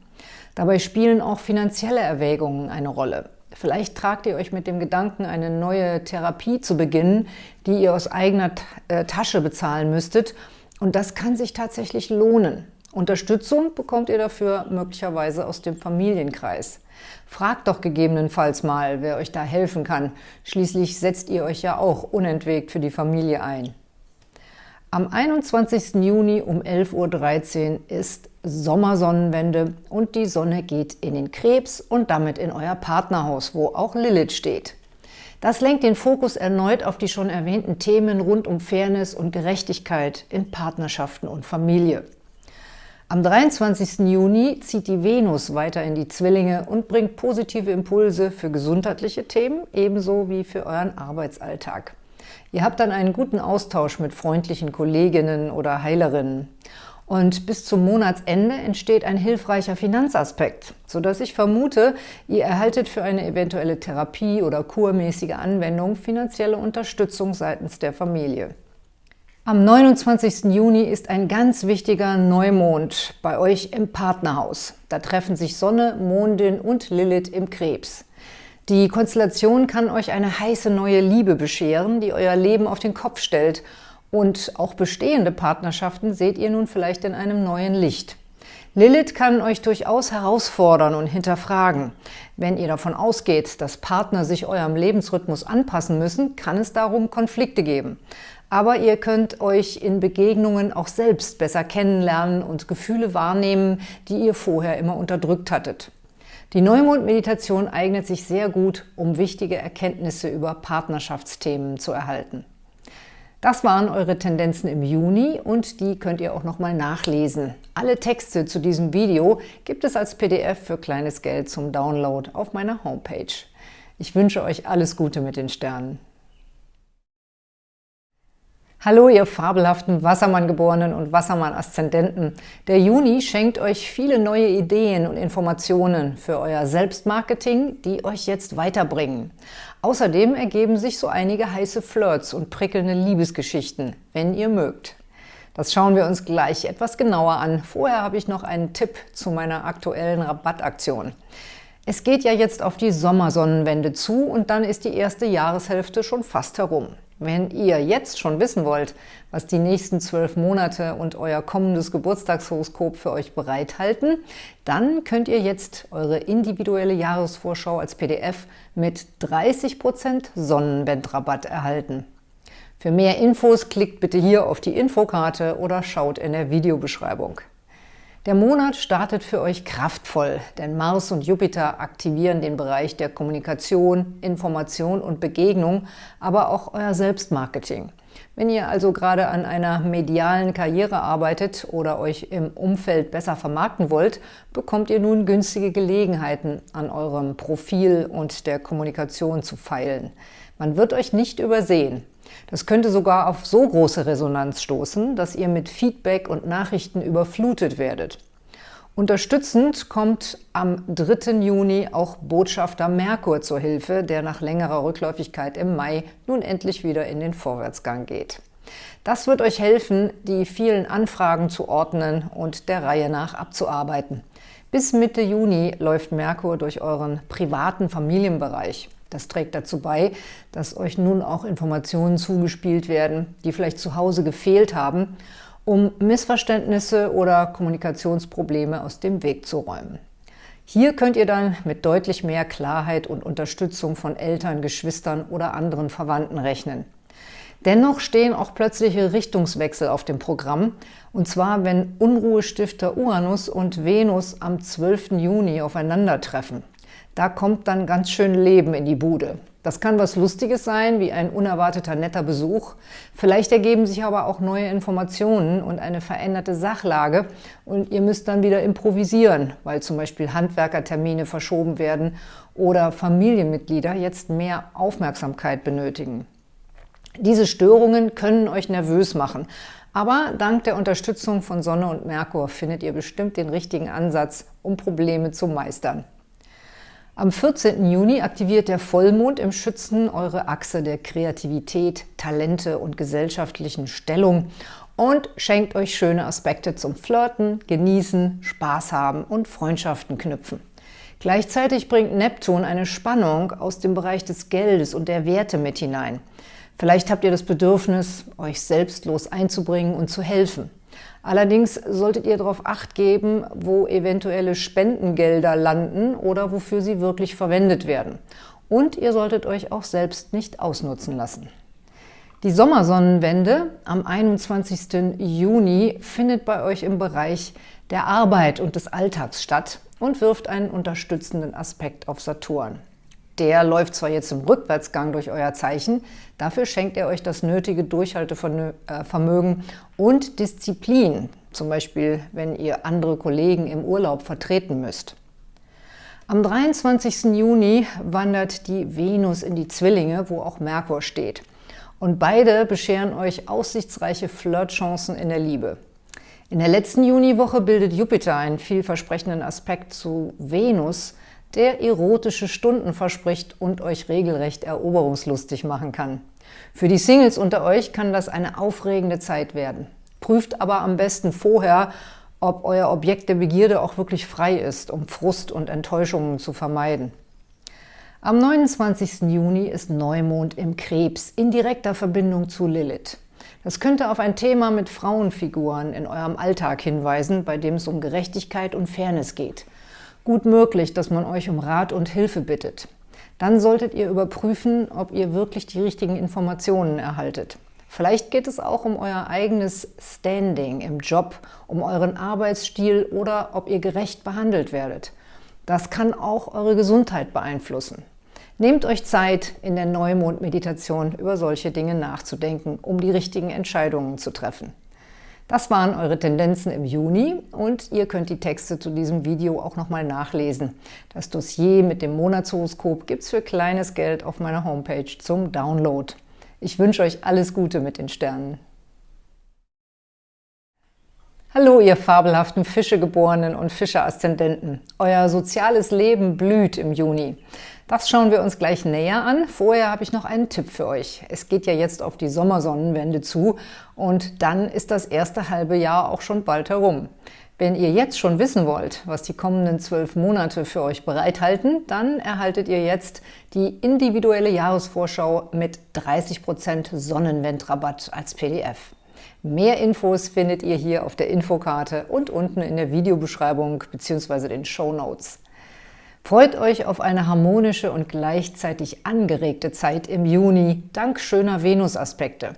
Dabei spielen auch finanzielle Erwägungen eine Rolle. Vielleicht tragt ihr euch mit dem Gedanken, eine neue Therapie zu beginnen, die ihr aus eigener äh, Tasche bezahlen müsstet. Und das kann sich tatsächlich lohnen. Unterstützung bekommt ihr dafür möglicherweise aus dem Familienkreis. Fragt doch gegebenenfalls mal, wer euch da helfen kann. Schließlich setzt ihr euch ja auch unentwegt für die Familie ein. Am 21. Juni um 11.13 Uhr ist Sommersonnenwende und die Sonne geht in den Krebs und damit in euer Partnerhaus, wo auch Lilith steht. Das lenkt den Fokus erneut auf die schon erwähnten Themen rund um Fairness und Gerechtigkeit in Partnerschaften und Familie. Am 23. Juni zieht die Venus weiter in die Zwillinge und bringt positive Impulse für gesundheitliche Themen, ebenso wie für euren Arbeitsalltag. Ihr habt dann einen guten Austausch mit freundlichen Kolleginnen oder Heilerinnen. Und bis zum Monatsende entsteht ein hilfreicher Finanzaspekt, sodass ich vermute, ihr erhaltet für eine eventuelle Therapie oder kurmäßige Anwendung finanzielle Unterstützung seitens der Familie. Am 29. Juni ist ein ganz wichtiger Neumond bei euch im Partnerhaus. Da treffen sich Sonne, Mondin und Lilith im Krebs. Die Konstellation kann euch eine heiße neue Liebe bescheren, die euer Leben auf den Kopf stellt – und auch bestehende Partnerschaften seht ihr nun vielleicht in einem neuen Licht. Lilith kann euch durchaus herausfordern und hinterfragen. Wenn ihr davon ausgeht, dass Partner sich eurem Lebensrhythmus anpassen müssen, kann es darum Konflikte geben. Aber ihr könnt euch in Begegnungen auch selbst besser kennenlernen und Gefühle wahrnehmen, die ihr vorher immer unterdrückt hattet. Die Neumond-Meditation eignet sich sehr gut, um wichtige Erkenntnisse über Partnerschaftsthemen zu erhalten. Das waren eure Tendenzen im Juni und die könnt ihr auch nochmal nachlesen. Alle Texte zu diesem Video gibt es als PDF für kleines Geld zum Download auf meiner Homepage. Ich wünsche euch alles Gute mit den Sternen. Hallo, ihr fabelhaften Wassermann-Geborenen und Wassermann-Aszendenten. Der Juni schenkt euch viele neue Ideen und Informationen für euer Selbstmarketing, die euch jetzt weiterbringen. Außerdem ergeben sich so einige heiße Flirts und prickelnde Liebesgeschichten, wenn ihr mögt. Das schauen wir uns gleich etwas genauer an. Vorher habe ich noch einen Tipp zu meiner aktuellen Rabattaktion. Es geht ja jetzt auf die Sommersonnenwende zu und dann ist die erste Jahreshälfte schon fast herum. Wenn ihr jetzt schon wissen wollt, was die nächsten zwölf Monate und euer kommendes Geburtstagshoroskop für euch bereithalten, dann könnt ihr jetzt eure individuelle Jahresvorschau als PDF mit 30% Sonnenwendrabatt erhalten. Für mehr Infos klickt bitte hier auf die Infokarte oder schaut in der Videobeschreibung. Der Monat startet für euch kraftvoll, denn Mars und Jupiter aktivieren den Bereich der Kommunikation, Information und Begegnung, aber auch euer Selbstmarketing. Wenn ihr also gerade an einer medialen Karriere arbeitet oder euch im Umfeld besser vermarkten wollt, bekommt ihr nun günstige Gelegenheiten, an eurem Profil und der Kommunikation zu feilen. Man wird euch nicht übersehen. Das könnte sogar auf so große Resonanz stoßen, dass ihr mit Feedback und Nachrichten überflutet werdet. Unterstützend kommt am 3. Juni auch Botschafter Merkur zur Hilfe, der nach längerer Rückläufigkeit im Mai nun endlich wieder in den Vorwärtsgang geht. Das wird euch helfen, die vielen Anfragen zu ordnen und der Reihe nach abzuarbeiten. Bis Mitte Juni läuft Merkur durch euren privaten Familienbereich. Das trägt dazu bei, dass euch nun auch Informationen zugespielt werden, die vielleicht zu Hause gefehlt haben, um Missverständnisse oder Kommunikationsprobleme aus dem Weg zu räumen. Hier könnt ihr dann mit deutlich mehr Klarheit und Unterstützung von Eltern, Geschwistern oder anderen Verwandten rechnen. Dennoch stehen auch plötzliche Richtungswechsel auf dem Programm, und zwar wenn Unruhestifter Uranus und Venus am 12. Juni aufeinandertreffen. Da kommt dann ganz schön Leben in die Bude. Das kann was Lustiges sein, wie ein unerwarteter netter Besuch. Vielleicht ergeben sich aber auch neue Informationen und eine veränderte Sachlage und ihr müsst dann wieder improvisieren, weil zum Beispiel Handwerkertermine verschoben werden oder Familienmitglieder jetzt mehr Aufmerksamkeit benötigen. Diese Störungen können euch nervös machen, aber dank der Unterstützung von Sonne und Merkur findet ihr bestimmt den richtigen Ansatz, um Probleme zu meistern. Am 14. Juni aktiviert der Vollmond im Schützen eure Achse der Kreativität, Talente und gesellschaftlichen Stellung und schenkt euch schöne Aspekte zum Flirten, Genießen, Spaß haben und Freundschaften knüpfen. Gleichzeitig bringt Neptun eine Spannung aus dem Bereich des Geldes und der Werte mit hinein. Vielleicht habt ihr das Bedürfnis, euch selbstlos einzubringen und zu helfen. Allerdings solltet ihr darauf Acht geben, wo eventuelle Spendengelder landen oder wofür sie wirklich verwendet werden. Und ihr solltet euch auch selbst nicht ausnutzen lassen. Die Sommersonnenwende am 21. Juni findet bei euch im Bereich der Arbeit und des Alltags statt und wirft einen unterstützenden Aspekt auf Saturn. Der läuft zwar jetzt im Rückwärtsgang durch euer Zeichen, dafür schenkt er euch das nötige Durchhaltevermögen und Disziplin, zum Beispiel wenn ihr andere Kollegen im Urlaub vertreten müsst. Am 23. Juni wandert die Venus in die Zwillinge, wo auch Merkur steht. Und beide bescheren euch aussichtsreiche Flirtchancen in der Liebe. In der letzten Juniwoche bildet Jupiter einen vielversprechenden Aspekt zu Venus, der erotische Stunden verspricht und euch regelrecht eroberungslustig machen kann. Für die Singles unter euch kann das eine aufregende Zeit werden. Prüft aber am besten vorher, ob euer Objekt der Begierde auch wirklich frei ist, um Frust und Enttäuschungen zu vermeiden. Am 29. Juni ist Neumond im Krebs in direkter Verbindung zu Lilith. Das könnte auf ein Thema mit Frauenfiguren in eurem Alltag hinweisen, bei dem es um Gerechtigkeit und Fairness geht. Gut möglich, dass man euch um Rat und Hilfe bittet. Dann solltet ihr überprüfen, ob ihr wirklich die richtigen Informationen erhaltet. Vielleicht geht es auch um euer eigenes Standing im Job, um euren Arbeitsstil oder ob ihr gerecht behandelt werdet. Das kann auch eure Gesundheit beeinflussen. Nehmt euch Zeit, in der Neumond-Meditation über solche Dinge nachzudenken, um die richtigen Entscheidungen zu treffen. Das waren eure Tendenzen im Juni und ihr könnt die Texte zu diesem Video auch nochmal nachlesen. Das Dossier mit dem Monatshoroskop gibt es für kleines Geld auf meiner Homepage zum Download. Ich wünsche euch alles Gute mit den Sternen. Hallo, ihr fabelhaften Fischegeborenen und Fische-Aszendenten. Euer soziales Leben blüht im Juni. Das schauen wir uns gleich näher an. Vorher habe ich noch einen Tipp für euch. Es geht ja jetzt auf die Sommersonnenwende zu und dann ist das erste halbe Jahr auch schon bald herum. Wenn ihr jetzt schon wissen wollt, was die kommenden zwölf Monate für euch bereithalten, dann erhaltet ihr jetzt die individuelle Jahresvorschau mit 30% Sonnenwendrabatt als PDF. Mehr Infos findet ihr hier auf der Infokarte und unten in der Videobeschreibung bzw. den Show Notes. Freut euch auf eine harmonische und gleichzeitig angeregte Zeit im Juni, dank schöner Venus-Aspekte.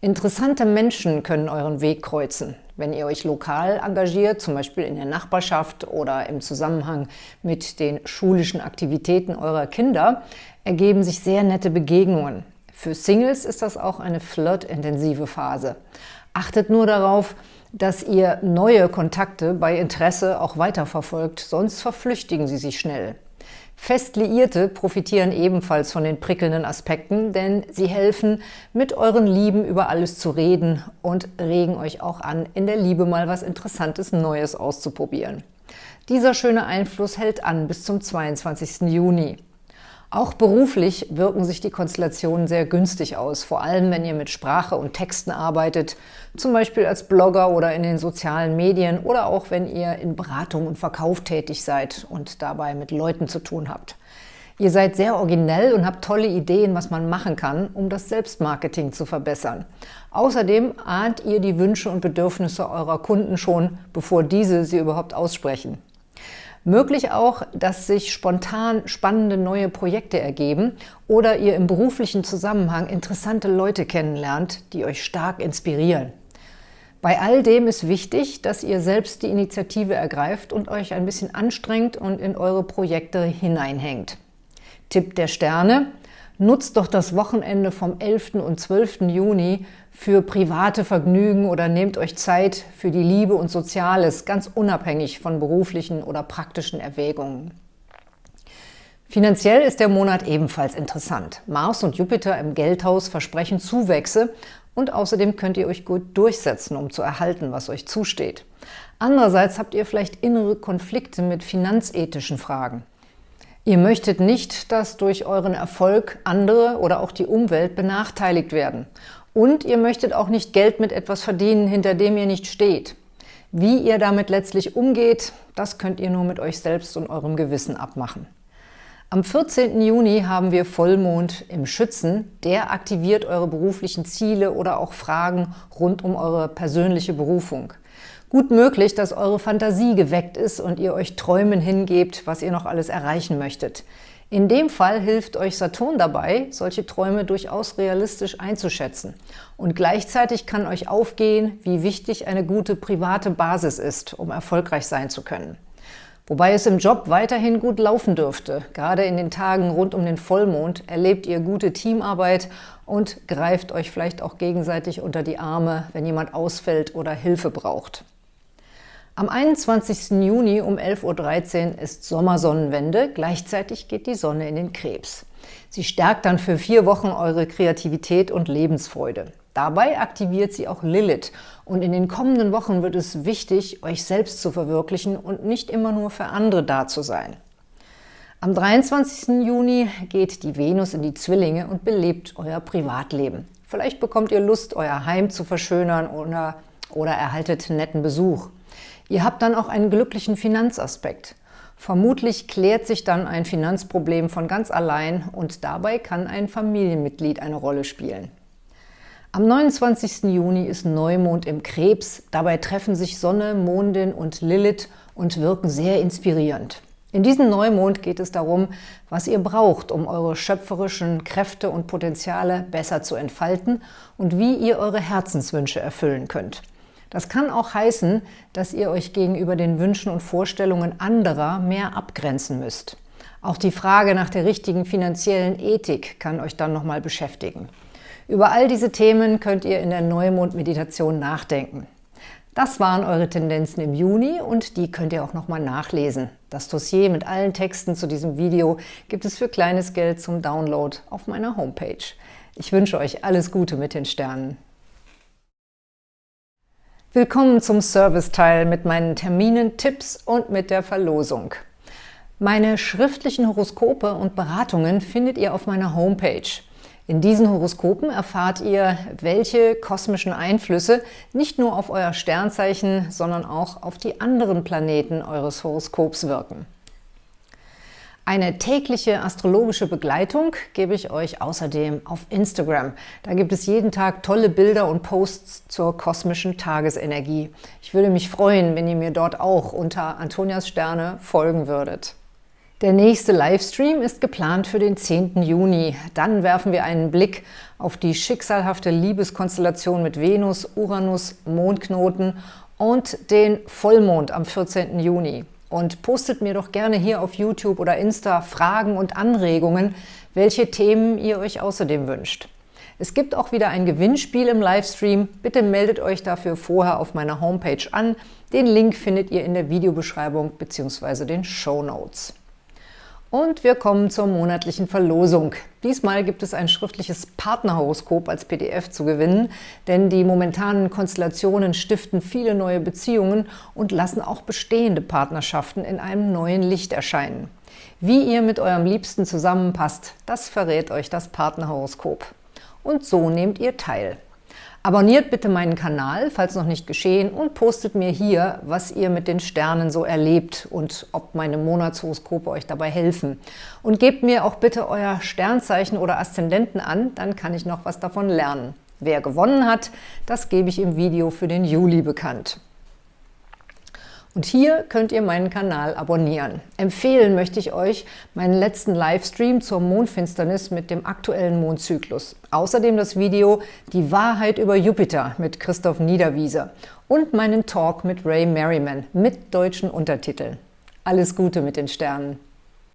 Interessante Menschen können euren Weg kreuzen. Wenn ihr euch lokal engagiert, zum Beispiel in der Nachbarschaft oder im Zusammenhang mit den schulischen Aktivitäten eurer Kinder, ergeben sich sehr nette Begegnungen. Für Singles ist das auch eine flirtintensive Phase. Achtet nur darauf, dass ihr neue Kontakte bei Interesse auch weiterverfolgt, sonst verflüchtigen sie sich schnell. Fest Liierte profitieren ebenfalls von den prickelnden Aspekten, denn sie helfen, mit euren Lieben über alles zu reden und regen euch auch an, in der Liebe mal was Interessantes Neues auszuprobieren. Dieser schöne Einfluss hält an bis zum 22. Juni. Auch beruflich wirken sich die Konstellationen sehr günstig aus, vor allem wenn ihr mit Sprache und Texten arbeitet, zum Beispiel als Blogger oder in den sozialen Medien oder auch wenn ihr in Beratung und Verkauf tätig seid und dabei mit Leuten zu tun habt. Ihr seid sehr originell und habt tolle Ideen, was man machen kann, um das Selbstmarketing zu verbessern. Außerdem ahnt ihr die Wünsche und Bedürfnisse eurer Kunden schon, bevor diese sie überhaupt aussprechen. Möglich auch, dass sich spontan spannende neue Projekte ergeben oder ihr im beruflichen Zusammenhang interessante Leute kennenlernt, die euch stark inspirieren. Bei all dem ist wichtig, dass ihr selbst die Initiative ergreift und euch ein bisschen anstrengt und in eure Projekte hineinhängt. Tipp der Sterne – Nutzt doch das Wochenende vom 11. und 12. Juni für private Vergnügen oder nehmt euch Zeit für die Liebe und Soziales, ganz unabhängig von beruflichen oder praktischen Erwägungen. Finanziell ist der Monat ebenfalls interessant. Mars und Jupiter im Geldhaus versprechen Zuwächse und außerdem könnt ihr euch gut durchsetzen, um zu erhalten, was euch zusteht. Andererseits habt ihr vielleicht innere Konflikte mit finanzethischen Fragen. Ihr möchtet nicht, dass durch euren Erfolg andere oder auch die Umwelt benachteiligt werden. Und ihr möchtet auch nicht Geld mit etwas verdienen, hinter dem ihr nicht steht. Wie ihr damit letztlich umgeht, das könnt ihr nur mit euch selbst und eurem Gewissen abmachen. Am 14. Juni haben wir Vollmond im Schützen. Der aktiviert eure beruflichen Ziele oder auch Fragen rund um eure persönliche Berufung. Gut möglich, dass eure Fantasie geweckt ist und ihr euch Träumen hingebt, was ihr noch alles erreichen möchtet. In dem Fall hilft euch Saturn dabei, solche Träume durchaus realistisch einzuschätzen. Und gleichzeitig kann euch aufgehen, wie wichtig eine gute private Basis ist, um erfolgreich sein zu können. Wobei es im Job weiterhin gut laufen dürfte. Gerade in den Tagen rund um den Vollmond erlebt ihr gute Teamarbeit und greift euch vielleicht auch gegenseitig unter die Arme, wenn jemand ausfällt oder Hilfe braucht. Am 21. Juni um 11.13 Uhr ist Sommersonnenwende, gleichzeitig geht die Sonne in den Krebs. Sie stärkt dann für vier Wochen eure Kreativität und Lebensfreude. Dabei aktiviert sie auch Lilith und in den kommenden Wochen wird es wichtig, euch selbst zu verwirklichen und nicht immer nur für andere da zu sein. Am 23. Juni geht die Venus in die Zwillinge und belebt euer Privatleben. Vielleicht bekommt ihr Lust, euer Heim zu verschönern oder, oder erhaltet netten Besuch. Ihr habt dann auch einen glücklichen Finanzaspekt. Vermutlich klärt sich dann ein Finanzproblem von ganz allein und dabei kann ein Familienmitglied eine Rolle spielen. Am 29. Juni ist Neumond im Krebs. Dabei treffen sich Sonne, Mondin und Lilith und wirken sehr inspirierend. In diesem Neumond geht es darum, was ihr braucht, um eure schöpferischen Kräfte und Potenziale besser zu entfalten und wie ihr eure Herzenswünsche erfüllen könnt. Das kann auch heißen, dass ihr euch gegenüber den Wünschen und Vorstellungen anderer mehr abgrenzen müsst. Auch die Frage nach der richtigen finanziellen Ethik kann euch dann nochmal beschäftigen. Über all diese Themen könnt ihr in der Neumond-Meditation nachdenken. Das waren eure Tendenzen im Juni und die könnt ihr auch nochmal nachlesen. Das Dossier mit allen Texten zu diesem Video gibt es für kleines Geld zum Download auf meiner Homepage. Ich wünsche euch alles Gute mit den Sternen. Willkommen zum Serviceteil mit meinen Terminen, Tipps und mit der Verlosung. Meine schriftlichen Horoskope und Beratungen findet ihr auf meiner Homepage. In diesen Horoskopen erfahrt ihr, welche kosmischen Einflüsse nicht nur auf euer Sternzeichen, sondern auch auf die anderen Planeten eures Horoskops wirken. Eine tägliche astrologische Begleitung gebe ich euch außerdem auf Instagram. Da gibt es jeden Tag tolle Bilder und Posts zur kosmischen Tagesenergie. Ich würde mich freuen, wenn ihr mir dort auch unter Antonias Sterne folgen würdet. Der nächste Livestream ist geplant für den 10. Juni. Dann werfen wir einen Blick auf die schicksalhafte Liebeskonstellation mit Venus, Uranus, Mondknoten und den Vollmond am 14. Juni. Und postet mir doch gerne hier auf YouTube oder Insta Fragen und Anregungen, welche Themen ihr euch außerdem wünscht. Es gibt auch wieder ein Gewinnspiel im Livestream. Bitte meldet euch dafür vorher auf meiner Homepage an. Den Link findet ihr in der Videobeschreibung bzw. den Show Notes. Und wir kommen zur monatlichen Verlosung. Diesmal gibt es ein schriftliches Partnerhoroskop als PDF zu gewinnen, denn die momentanen Konstellationen stiften viele neue Beziehungen und lassen auch bestehende Partnerschaften in einem neuen Licht erscheinen. Wie ihr mit eurem Liebsten zusammenpasst, das verrät euch das Partnerhoroskop. Und so nehmt ihr teil. Abonniert bitte meinen Kanal, falls noch nicht geschehen, und postet mir hier, was ihr mit den Sternen so erlebt und ob meine Monatshoroskope euch dabei helfen. Und gebt mir auch bitte euer Sternzeichen oder Aszendenten an, dann kann ich noch was davon lernen. Wer gewonnen hat, das gebe ich im Video für den Juli bekannt. Und hier könnt ihr meinen Kanal abonnieren. Empfehlen möchte ich euch meinen letzten Livestream zur Mondfinsternis mit dem aktuellen Mondzyklus. Außerdem das Video Die Wahrheit über Jupiter mit Christoph Niederwieser und meinen Talk mit Ray Merriman mit deutschen Untertiteln. Alles Gute mit den Sternen!